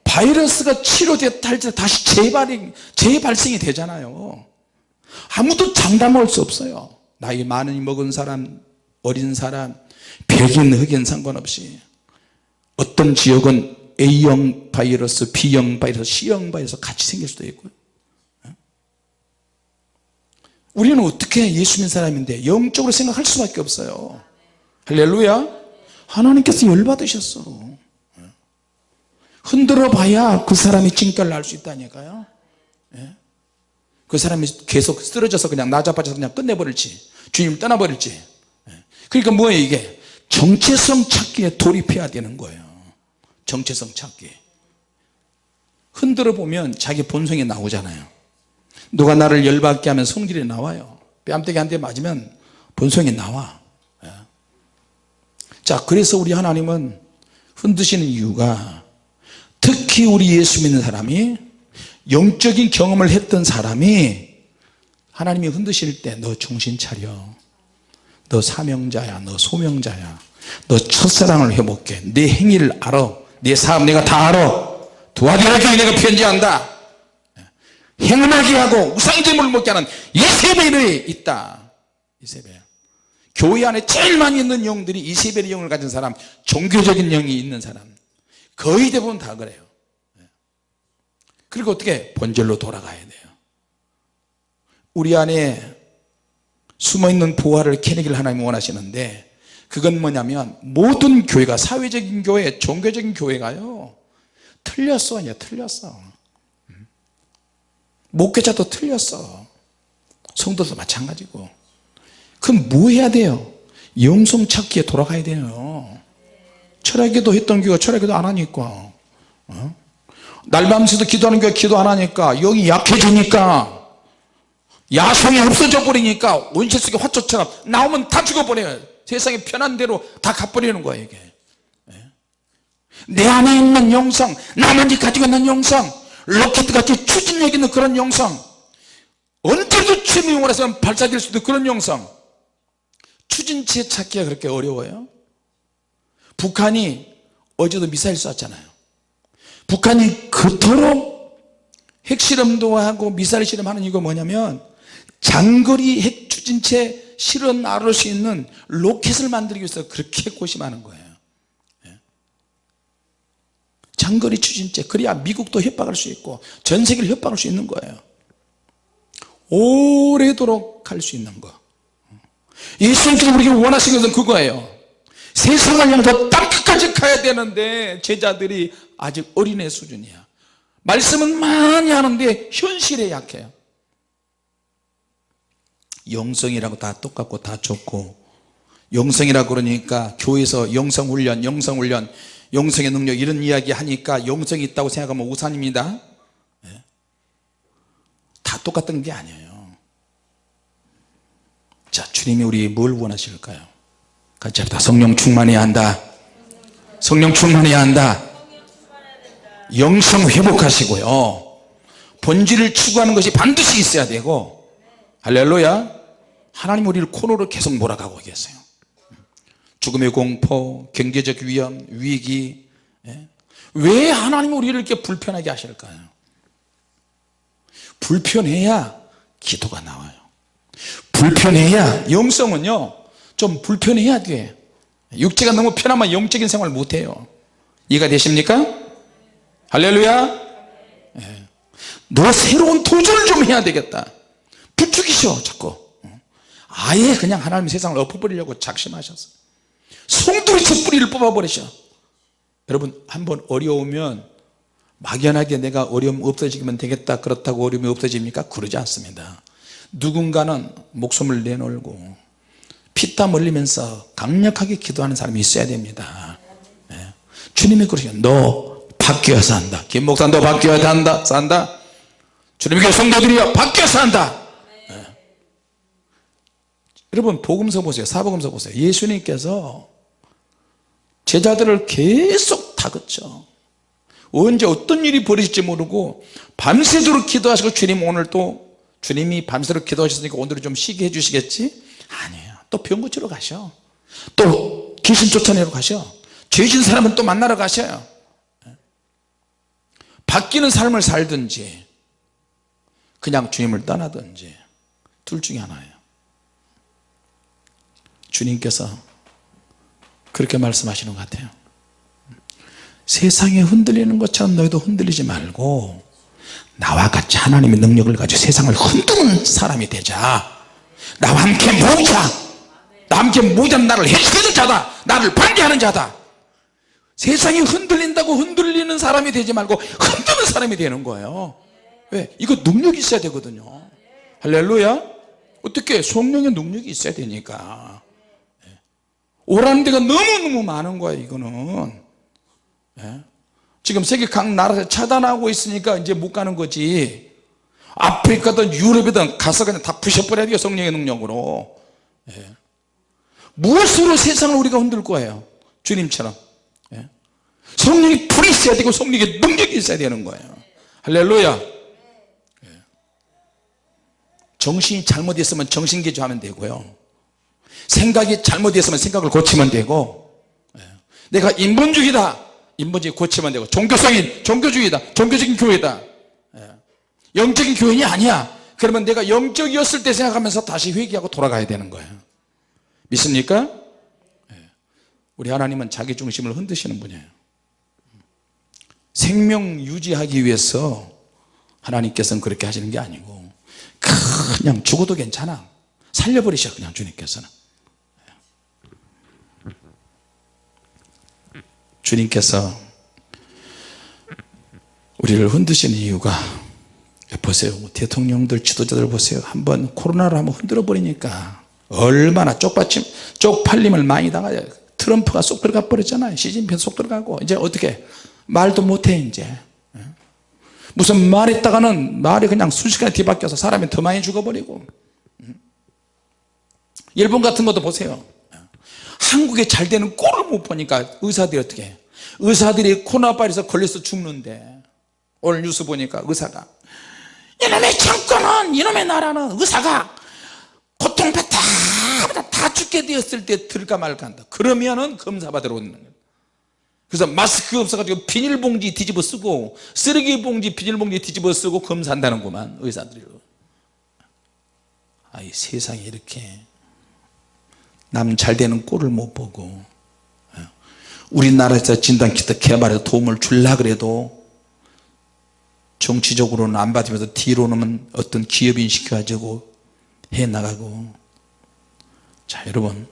바이러스가 치료됐다 할때 다시 재발이, 재발생이 되잖아요 아무도 장담할 수 없어요 나이 많이 먹은 사람 어린 사람 백인 흑인 상관없이 어떤 지역은 A형 바이러스 B형 바이러스 C형 바이러스 같이 생길 수도 있고요 우리는 어떻게 예수 믿는 사람인데 영적으로 생각할 수밖에 없어요. 할렐루야. 하나님께서 열받으셨어. 흔들어 봐야 그 사람이 징결을 알수 있다니까요. 예? 그 사람이 계속 쓰러져서 그냥 나자빠져서 그냥 끝내버릴지 주님을 떠나버릴지. 예? 그러니까 뭐예요 이게? 정체성 찾기에 돌입해야 되는 거예요 정체성 찾기. 흔들어 보면 자기 본성이 나오잖아요. 누가 나를 열받게 하면 성질이 나와요. 뺨때기 한 대 맞으면 본성이 나와. 예. 자 그래서 우리 하나님은 흔드시는 이유가 특히 우리 예수 믿는 사람이 영적인 경험을 했던 사람이 하나님이 흔드실 때 너 정신 차려. 너 사명자야. 너 소명자야. 너 첫사랑을 회복해. 내 행위를 알아 내삶 내가 다 알아. 도와주라 내가 편지한다. 행음하게 하고 우상제물을 먹게 하는 이세벨이 있다. 이세벨 교회 안에 제일 많이 있는 영들이 이세벨의 영을 가진 사람 종교적인 영이 있는 사람. 거의 대부분 다 그래요. 그리고 어떻게 본질로 돌아가야 돼요? 우리 안에 숨어있는 보화를 캐내기를 하나님 원하시는데 그건 뭐냐면 모든 교회가 사회적인 교회 종교적인 교회가요. 틀렸어 이제 틀렸어. 목회자도 틀렸어. 성도도 마찬가지고. 그럼 뭐 해야 돼요? 영성 찾기에 돌아가야 돼요. 철학기도 했던 교회가 철학기도 안 하니까. 어? 날 밤새도 기도하는 교회 기도 안 하니까 여기 약해지니까 야성이 없어져 버리니까 원시 속의 화초처럼 나오면 다 죽어버려요 세상에 편한 대로 다 가버리는 거예요 이게. 예? 내 안에 있는 영성 나만이 가지고 있는 영성 로켓같이 추진력 있는 그런 영성 언제도 주님이 원해서 발사될 수 있는 그런 영성. 추진체 찾기가 그렇게 어려워요? 북한이 어제도 미사일 쐈잖아요. 북한이 그토록 핵실험도 하고 미사일 실험하는 이유가 뭐냐면 장거리 핵 추진체 실험 나를 수 있는 로켓을 만들기 위해서 그렇게 고심하는 거예요. 예. 장거리 추진체 그래야 미국도 협박할 수 있고 전 세계를 협박할 수 있는 거예요. 오래도록 할수 있는 거. 예수님께서 우리가 원하시는 것은 그거예요. 세상을 향해서 땅 끝까지 가야 되는데 제자들이 아직 어린애 수준이야. 말씀은 많이 하는데 현실에 약해요 영성이라고 다 똑같고 다 좋고. 영성이라고 그러니까 교회에서 영성훈련 영성훈련 영성의 능력 이런 이야기 하니까 영성이 있다고 생각하면 우산입니다. 예. 다 똑같은 게 아니에요. 자 주님이 우리 뭘 원하실까요? 같이 합시다. 성령 충만해야 한다. 성령 충만해야 한다. 영성 회복하시고요. 본질을 추구하는 것이 반드시 있어야 되고. 할렐루야 하나님 우리를 코너로 계속 몰아가고 계세요. 죽음의 공포 경제적 위험 위기 예? 왜 하나님 우리를 이렇게 불편하게 하실까요? 불편해야 기도가 나와요. 불편해야 영성은요 좀 불편해야 돼. 육체가 너무 편하면 영적인 생활 못해요. 이해가 되십니까? 할렐루야! 예. 너 새로운 도전을 좀 해야 되겠다. 부추기셔 자꾸 아예 그냥 하나님 세상을 엎어버리려고 작심하셨어 송두리째 뿌리를 뽑아버리셔. 여러분 한번 어려우면 막연하게 내가 어려움 없어지면 되겠다 그렇다고 어려움이 없어집니까? 그러지 않습니다. 누군가는 목숨을 내놓고 피땀 흘리면서 강력하게 기도하는 사람이 있어야 됩니다. 예. 주님이 그러시요 너 바뀌어서 한다. 김 목사 너 바뀌어야 한다. 산다. 주님께 성도들이여 바뀌어서 한다. 예. 여러분 복음서 보세요. 사복음서 보세요. 예수님께서 제자들을 계속 다그쳐 언제 어떤 일이 벌어질지 모르고 밤새도록 기도하시고 주님 오늘 또 주님이 밤새도록 기도하셨으니까 오늘은 좀 쉬게 해주시겠지? 아니에요. 또 병 고치러 가셔. 또 귀신 쫓아내러 가셔. 죄진 사람은 또 만나러 가셔요. 바뀌는 삶을 살든지 그냥 주님을 떠나든지 둘 중에 하나예요 주님께서 그렇게 말씀하시는 것 같아요. 세상에 흔들리는 것처럼 너희도 흔들리지 말고 나와 같이 하나님의 능력을 가지고 세상을 흔드는 사람이 되자. 나와 함께 모이자. 나와 함께 모이자는 나를 해치는 자다. 나를 반대하는 자다. 세상이 흔들린다고 흔들리는 사람이 되지 말고 흔드는 사람이 되는 거예요. 왜? 이거 능력이 있어야 되거든요. 할렐루야. 어떻게? 성령의 능력이 있어야 되니까 오라는 데가 너무너무 많은 거예요 이거는 예? 지금 세계 각 나라에서 차단하고 있으니까 이제 못 가는 거지 아프리카든 유럽이든 가서 그냥 다 부셔버려야 돼요 성령의 능력으로 예. 무엇으로 세상을 우리가 흔들 거예요 주님처럼 예. 성령이 불이 있어야 되고 성령의 능력이 있어야 되는 거예요 할렐루야 예. 정신이 잘못했으면 정신개조하면 되고요 생각이 잘못했으면 생각을 고치면 되고 예. 내가 인본주의다 인본주의 고치면 되고 종교성인 종교주의다 종교적인 교회다 예. 영적인 교인이 아니야 그러면 내가 영적이었을 때 생각하면서 다시 회개하고 돌아가야 되는 거예요 믿습니까? 예. 우리 하나님은 자기 중심을 흔드시는 분이에요 생명 유지하기 위해서 하나님께서는 그렇게 하시는 게 아니고 그냥 죽어도 괜찮아 살려버리셔 그냥 주님께서는 주님께서 우리를 흔드시는 이유가 보세요. 대통령들 지도자들 보세요. 한번 코로나를 한번 흔들어 버리니까 얼마나 쪽받침 쪽팔림을 많이 당하요 트럼프가 쏙 들어가 버렸잖아요. 시진핑 쏙 들어가고. 이제 어떻게? 말도 못해 이제. 예? 무슨 말 했다가는 말이 그냥 순식간에 뒤바뀌어서 사람이 더 많이 죽어버리고. 음? 일본 같은 것도 보세요 한국에 잘 되는 꼴을 못 보니까 의사들이 어떻게 해요? 의사들이 코로나바이러스 걸려서 죽는데 오늘 뉴스 보니까 의사가 이놈의 정권은 이놈의 나라는 의사가 고통받다 다 죽게 되었을 때 들까 말까 한다. 그러면은 검사 받으러 오는 거예요 그래서 마스크 없어가지고 비닐봉지 뒤집어 쓰고 쓰레기봉지 비닐봉지 뒤집어 쓰고 검사한다는구만 의사들이. 아이 세상에 이렇게 남 잘 되는 꼴을 못 보고 우리나라에서 진단키트 개발에 도움을 줄라 그래도 정치적으로는 안 받으면서 뒤로는 어떤 기업인 시켜가지고 해나가고 자 여러분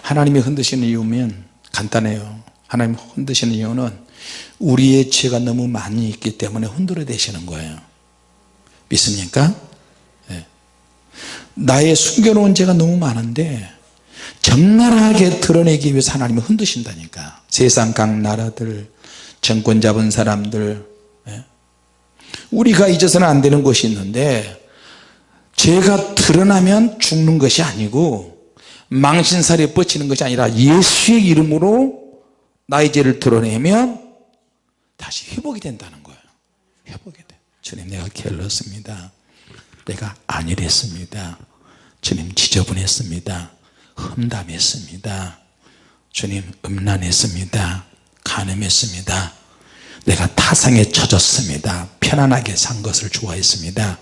하나님이 흔드시는 이유면 간단해요 하나님 흔드시는 이유는 우리의 죄가 너무 많이 있기 때문에 흔들어 대시는 거예요 믿습니까? 네. 나의 숨겨놓은 죄가 너무 많은데 적나라하게 드러내기 위해서 하나님이 흔드신다니까. 세상 각 나라들 정권 잡은 사람들 예? 우리가 잊어서는 안 되는 것이 있는데 죄가 드러나면 죽는 것이 아니고 망신살이 뻗치는 것이 아니라 예수의 이름으로 나의 죄를 드러내면 다시 회복이 된다는 거예요. 회복이 돼. 주님 내가 게을렀습니다. 내가 안일했습니다. 주님 지저분했습니다 험담했습니다. 주님 음란했습니다. 간음했습니다. 내가 타상에 젖었습니다. 편안하게 산 것을 좋아했습니다.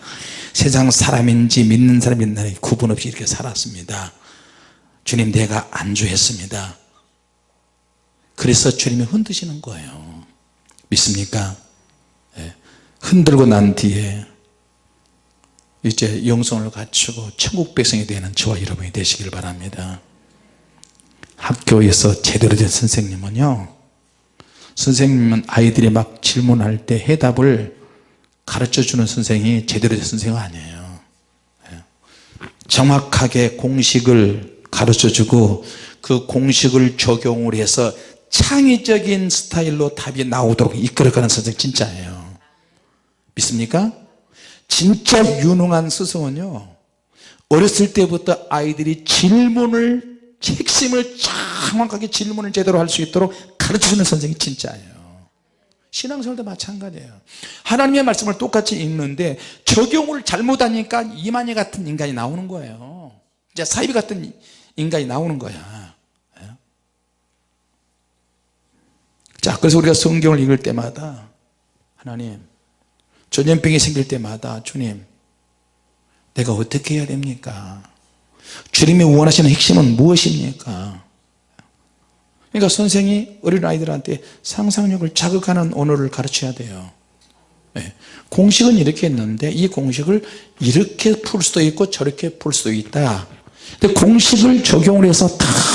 세상 사람인지 믿는 사람인지 구분 없이 이렇게 살았습니다. 주님 내가 안주했습니다. 그래서 주님이 흔드시는 거예요. 믿습니까? 예. 흔들고 난 뒤에 이제 영성을 갖추고 천국 백성이 되는 저와 여러분이 되시길 바랍니다 학교에서 제대로 된 선생님은요 선생님은 아이들이 막 질문할 때 해답을 가르쳐주는 선생이 제대로 된 선생은 아니에요 예. 정확하게 공식을 가르쳐주고 그 공식을 적용을 해서 창의적인 스타일로 답이 나오도록 이끌어가는 선생 진짜예요 믿습니까? 진짜 유능한 스승은요 어렸을 때부터 아이들이 질문을 핵심을 정확하게 질문을 제대로 할 수 있도록 가르쳐주는 선생이 진짜예요. 신앙생활도 마찬가지예요. 하나님의 말씀을 똑같이 읽는데 적용을 잘못하니까 이만희 같은 인간이 나오는 거예요. 이제 사이비 같은 인간이 나오는 거야. 예? 자 그래서 우리가 성경을 읽을 때마다 하나님 전염병이 생길 때마다 주님 내가 어떻게 해야 됩니까? 주님이 원하시는 핵심은 무엇입니까? 그러니까 선생이 어린아이들한테 상상력을 자극하는 언어를 가르쳐야 돼요. 네. 공식은 이렇게 했는데 이 공식을 이렇게 풀 수도 있고 저렇게 풀 수도 있다. 근데 공식을 적용을 해서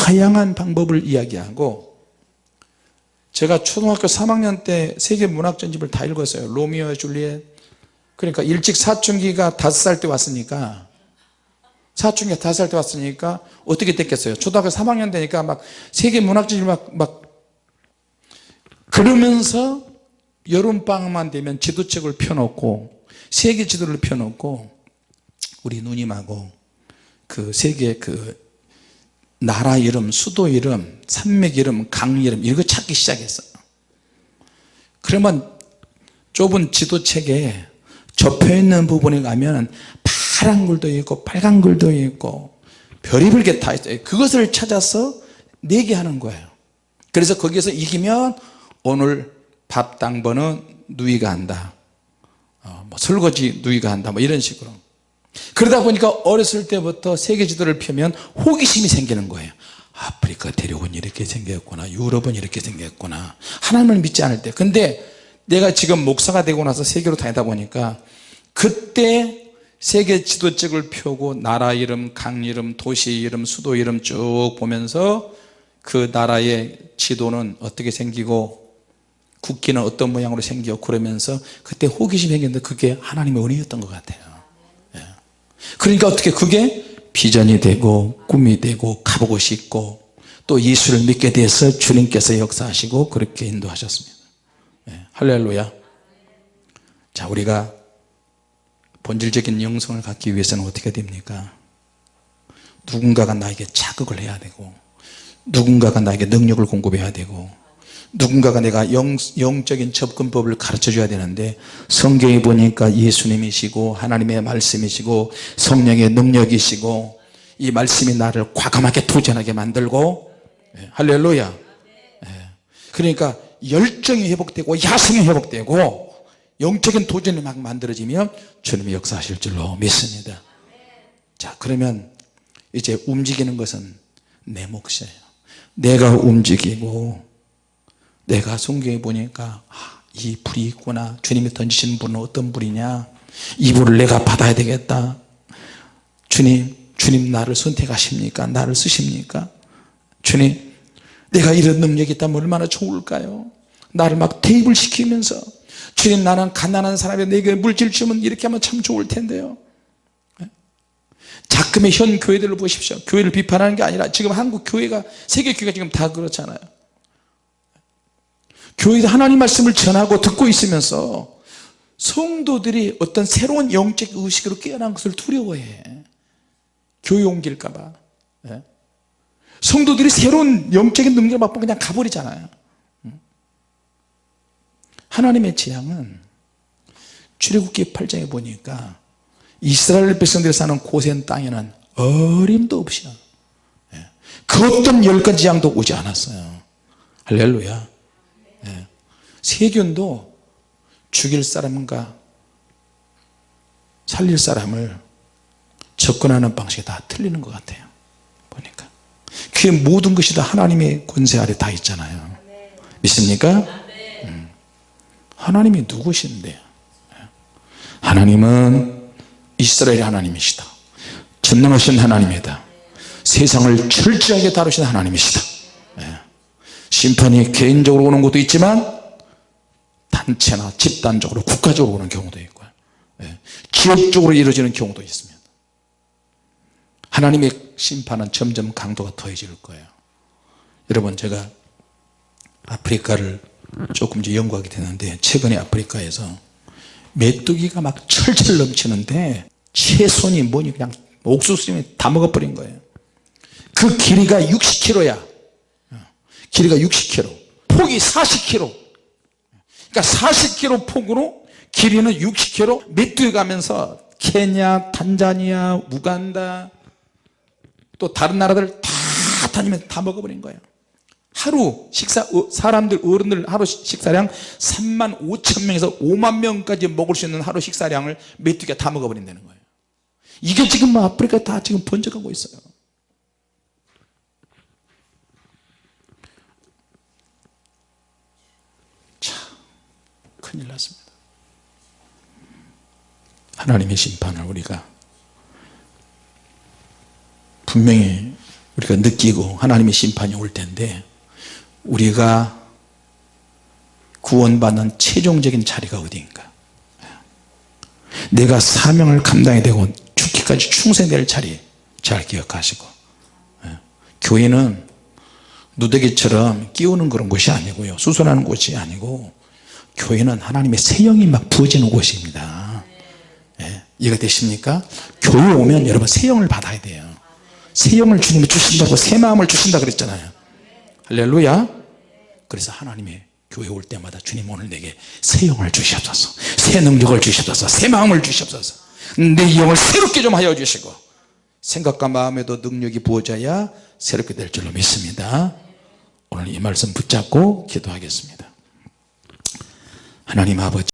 다양한 방법을 이야기하고 제가 초등학교 3학년 때 세계 문학 전집을 다 읽었어요. 로미오와 줄리엣. 그러니까 일찍 사춘기가 5살 때 왔으니까 사춘기가 5살 때 왔으니까 어떻게 됐겠어요? 초등학교 3학년 되니까 막 세계 문학 전집 막, 막 그러면서 여름방학만 되면 지도책을 펴놓고 세계 지도를 펴놓고 우리 누님하고 그 세계 그 나라 이름, 수도 이름, 산맥 이름, 강 이름 이거 찾기 시작했어요 그러면 좁은 지도책에 접혀있는 부분에 가면 파란 글도 있고 빨간 글도 있고 별의별 게 다 있어요. 그것을 찾아서 내기하는 거예요. 그래서 거기에서 이기면 오늘 밥 당번은 누이가 한다. 어, 뭐 설거지 누이가 한다. 뭐 이런 식으로 그러다 보니까 어렸을 때부터 세계 지도를 펴면 호기심이 생기는 거예요. 아프리카 대륙은 이렇게 생겼구나. 유럽은 이렇게 생겼구나. 하나님을 믿지 않을 때. 근데 내가 지금 목사가 되고 나서 세계로 다니다 보니까 그때 세계 지도책을 펴고 나라 이름, 강 이름, 도시 이름, 수도 이름 쭉 보면서 그 나라의 지도는 어떻게 생기고 국기는 어떤 모양으로 생겨 그러면서 그때 호기심이 생겼는데 그게 하나님의 은혜였던 것 같아요. 예. 그러니까 어떻게 그게? 비전이 되고 꿈이 되고 가보고 싶고 또 예수를 믿게 돼서 주님께서 역사하시고 그렇게 인도하셨습니다. 예. 할렐루야. 자 우리가 본질적인 영성을 갖기 위해서는 어떻게 됩니까? 누군가가 나에게 자극을 해야 되고 누군가가 나에게 능력을 공급해야 되고 누군가가 내가 영, 영적인 접근법을 가르쳐 줘야 되는데 성경에 보니까 예수님이시고 하나님의 말씀이시고 성령의 능력이시고 이 말씀이 나를 과감하게 도전하게 만들고 예, 할렐루야. 예. 그러니까 열정이 회복되고 야성이 회복되고 영적인 도전이 막 만들어지면 주님이 역사하실 줄로 믿습니다. 자 그러면 이제 움직이는 것은 내 몫이에요. 내가 움직이고 내가 성경에 보니까 아, 이 불이 있구나. 주님이 던지시는 불은 어떤 불이냐? 이 불을 내가 받아야 되겠다. 주님 주님 나를 선택하십니까? 나를 쓰십니까? 주님 내가 이런 능력이 있다면 얼마나 좋을까요? 나를 막 대입을 시키면서 주님 나는 가난한 사람이 내게 물질 주면 이렇게 하면 참 좋을 텐데요. 자금의 현 교회들을 보십시오. 교회를 비판하는 게 아니라 지금 한국 교회가 세계 교회가 지금 다 그렇잖아요 교회도 하나님 말씀을 전하고 듣고 있으면서 성도들이 어떤 새로운 영적 의식으로 깨어난 것을 두려워해 교회 옮길까 봐 예? 성도들이 새로운 영적인 능력을 맛보고 그냥 가버리잖아요 하나님의 재앙은 출애굽기 8장에 보니까 이스라엘 백성들이 사는 고센 땅에는 어림도 없이 예. 그 어떤 열간 재앙도 오지 않았어요 할렐루야 예. 세균도 죽일 사람과 살릴 사람을 접근하는 방식이 다 틀리는 것 같아요. 보니까. 그 모든 것이 다 하나님의 권세 아래 다 있잖아요. 믿습니까? 음. 하나님이 누구신데? 하나님은 이스라엘의 하나님이시다. 전능하신 하나님이다. 세상을 철저하게 다루신 하나님이시다. 예. 심판이 개인적으로 오는 것도 있지만 단체나 집단적으로 국가적으로 오는 경우도 있고요. 예. 기업적으로 이루어지는 경우도 있습니다. 하나님의 심판은 점점 강도가 더해질 거예요. 여러분 제가 아프리카를 조금 이제 연구하게 되는데 최근에 아프리카에서 메뚜기가 막 철철 넘치는데 채손이 뭐니 그냥 옥수수님이 다 먹어버린 거예요. 그 길이가 60km야. 길이가 60km 폭이 40km 그러니까 40km 폭으로 길이는 60km 메뚜기 가면서 케냐 탄자니아 우간다 또 다른 나라들 다 다니면서 다 먹어버린 거예요. 하루 식사 어, 사람들 어른들 하루 식사량 3만 5천 명에서 5만 명까지 먹을 수 있는 하루 식사량을 메뚜기가 다 먹어버린다는 거예요. 이게 지금 뭐 아프리카 다 지금 번져가고 있어요 자 큰일 났습니다. 하나님의 심판을 우리가 분명히 우리가 느끼고 하나님의 심판이 올 텐데 우리가 구원받는 최종적인 자리가 어디인가? 내가 사명을 감당해야 되고 죽기까지 충성될 자리 잘 기억하시고 예. 교회는 누더기처럼 끼우는 그런 곳이 아니고요. 수선하는 곳이 아니고 교회는 하나님의 새 영이 막 부어지는 곳입니다. 예. 이해가 되십니까? 교회 오면 여러분 새 영을 받아야 돼요. 새 영을 주님이 주신다고 새 마음을 주신다 그랬잖아요. 할렐루야. 그래서 하나님의 교회 올 때마다 주님 오늘 내게 새 영을 주시옵소서. 새 능력을 주시옵소서. 새 마음을 주시옵소서. 내 영을 새롭게 좀 하여 주시고 생각과 마음에도 능력이 부어져야 새롭게 될 줄로 믿습니다. 오늘 이 말씀 붙잡고 기도하겠습니다 하나님 아버지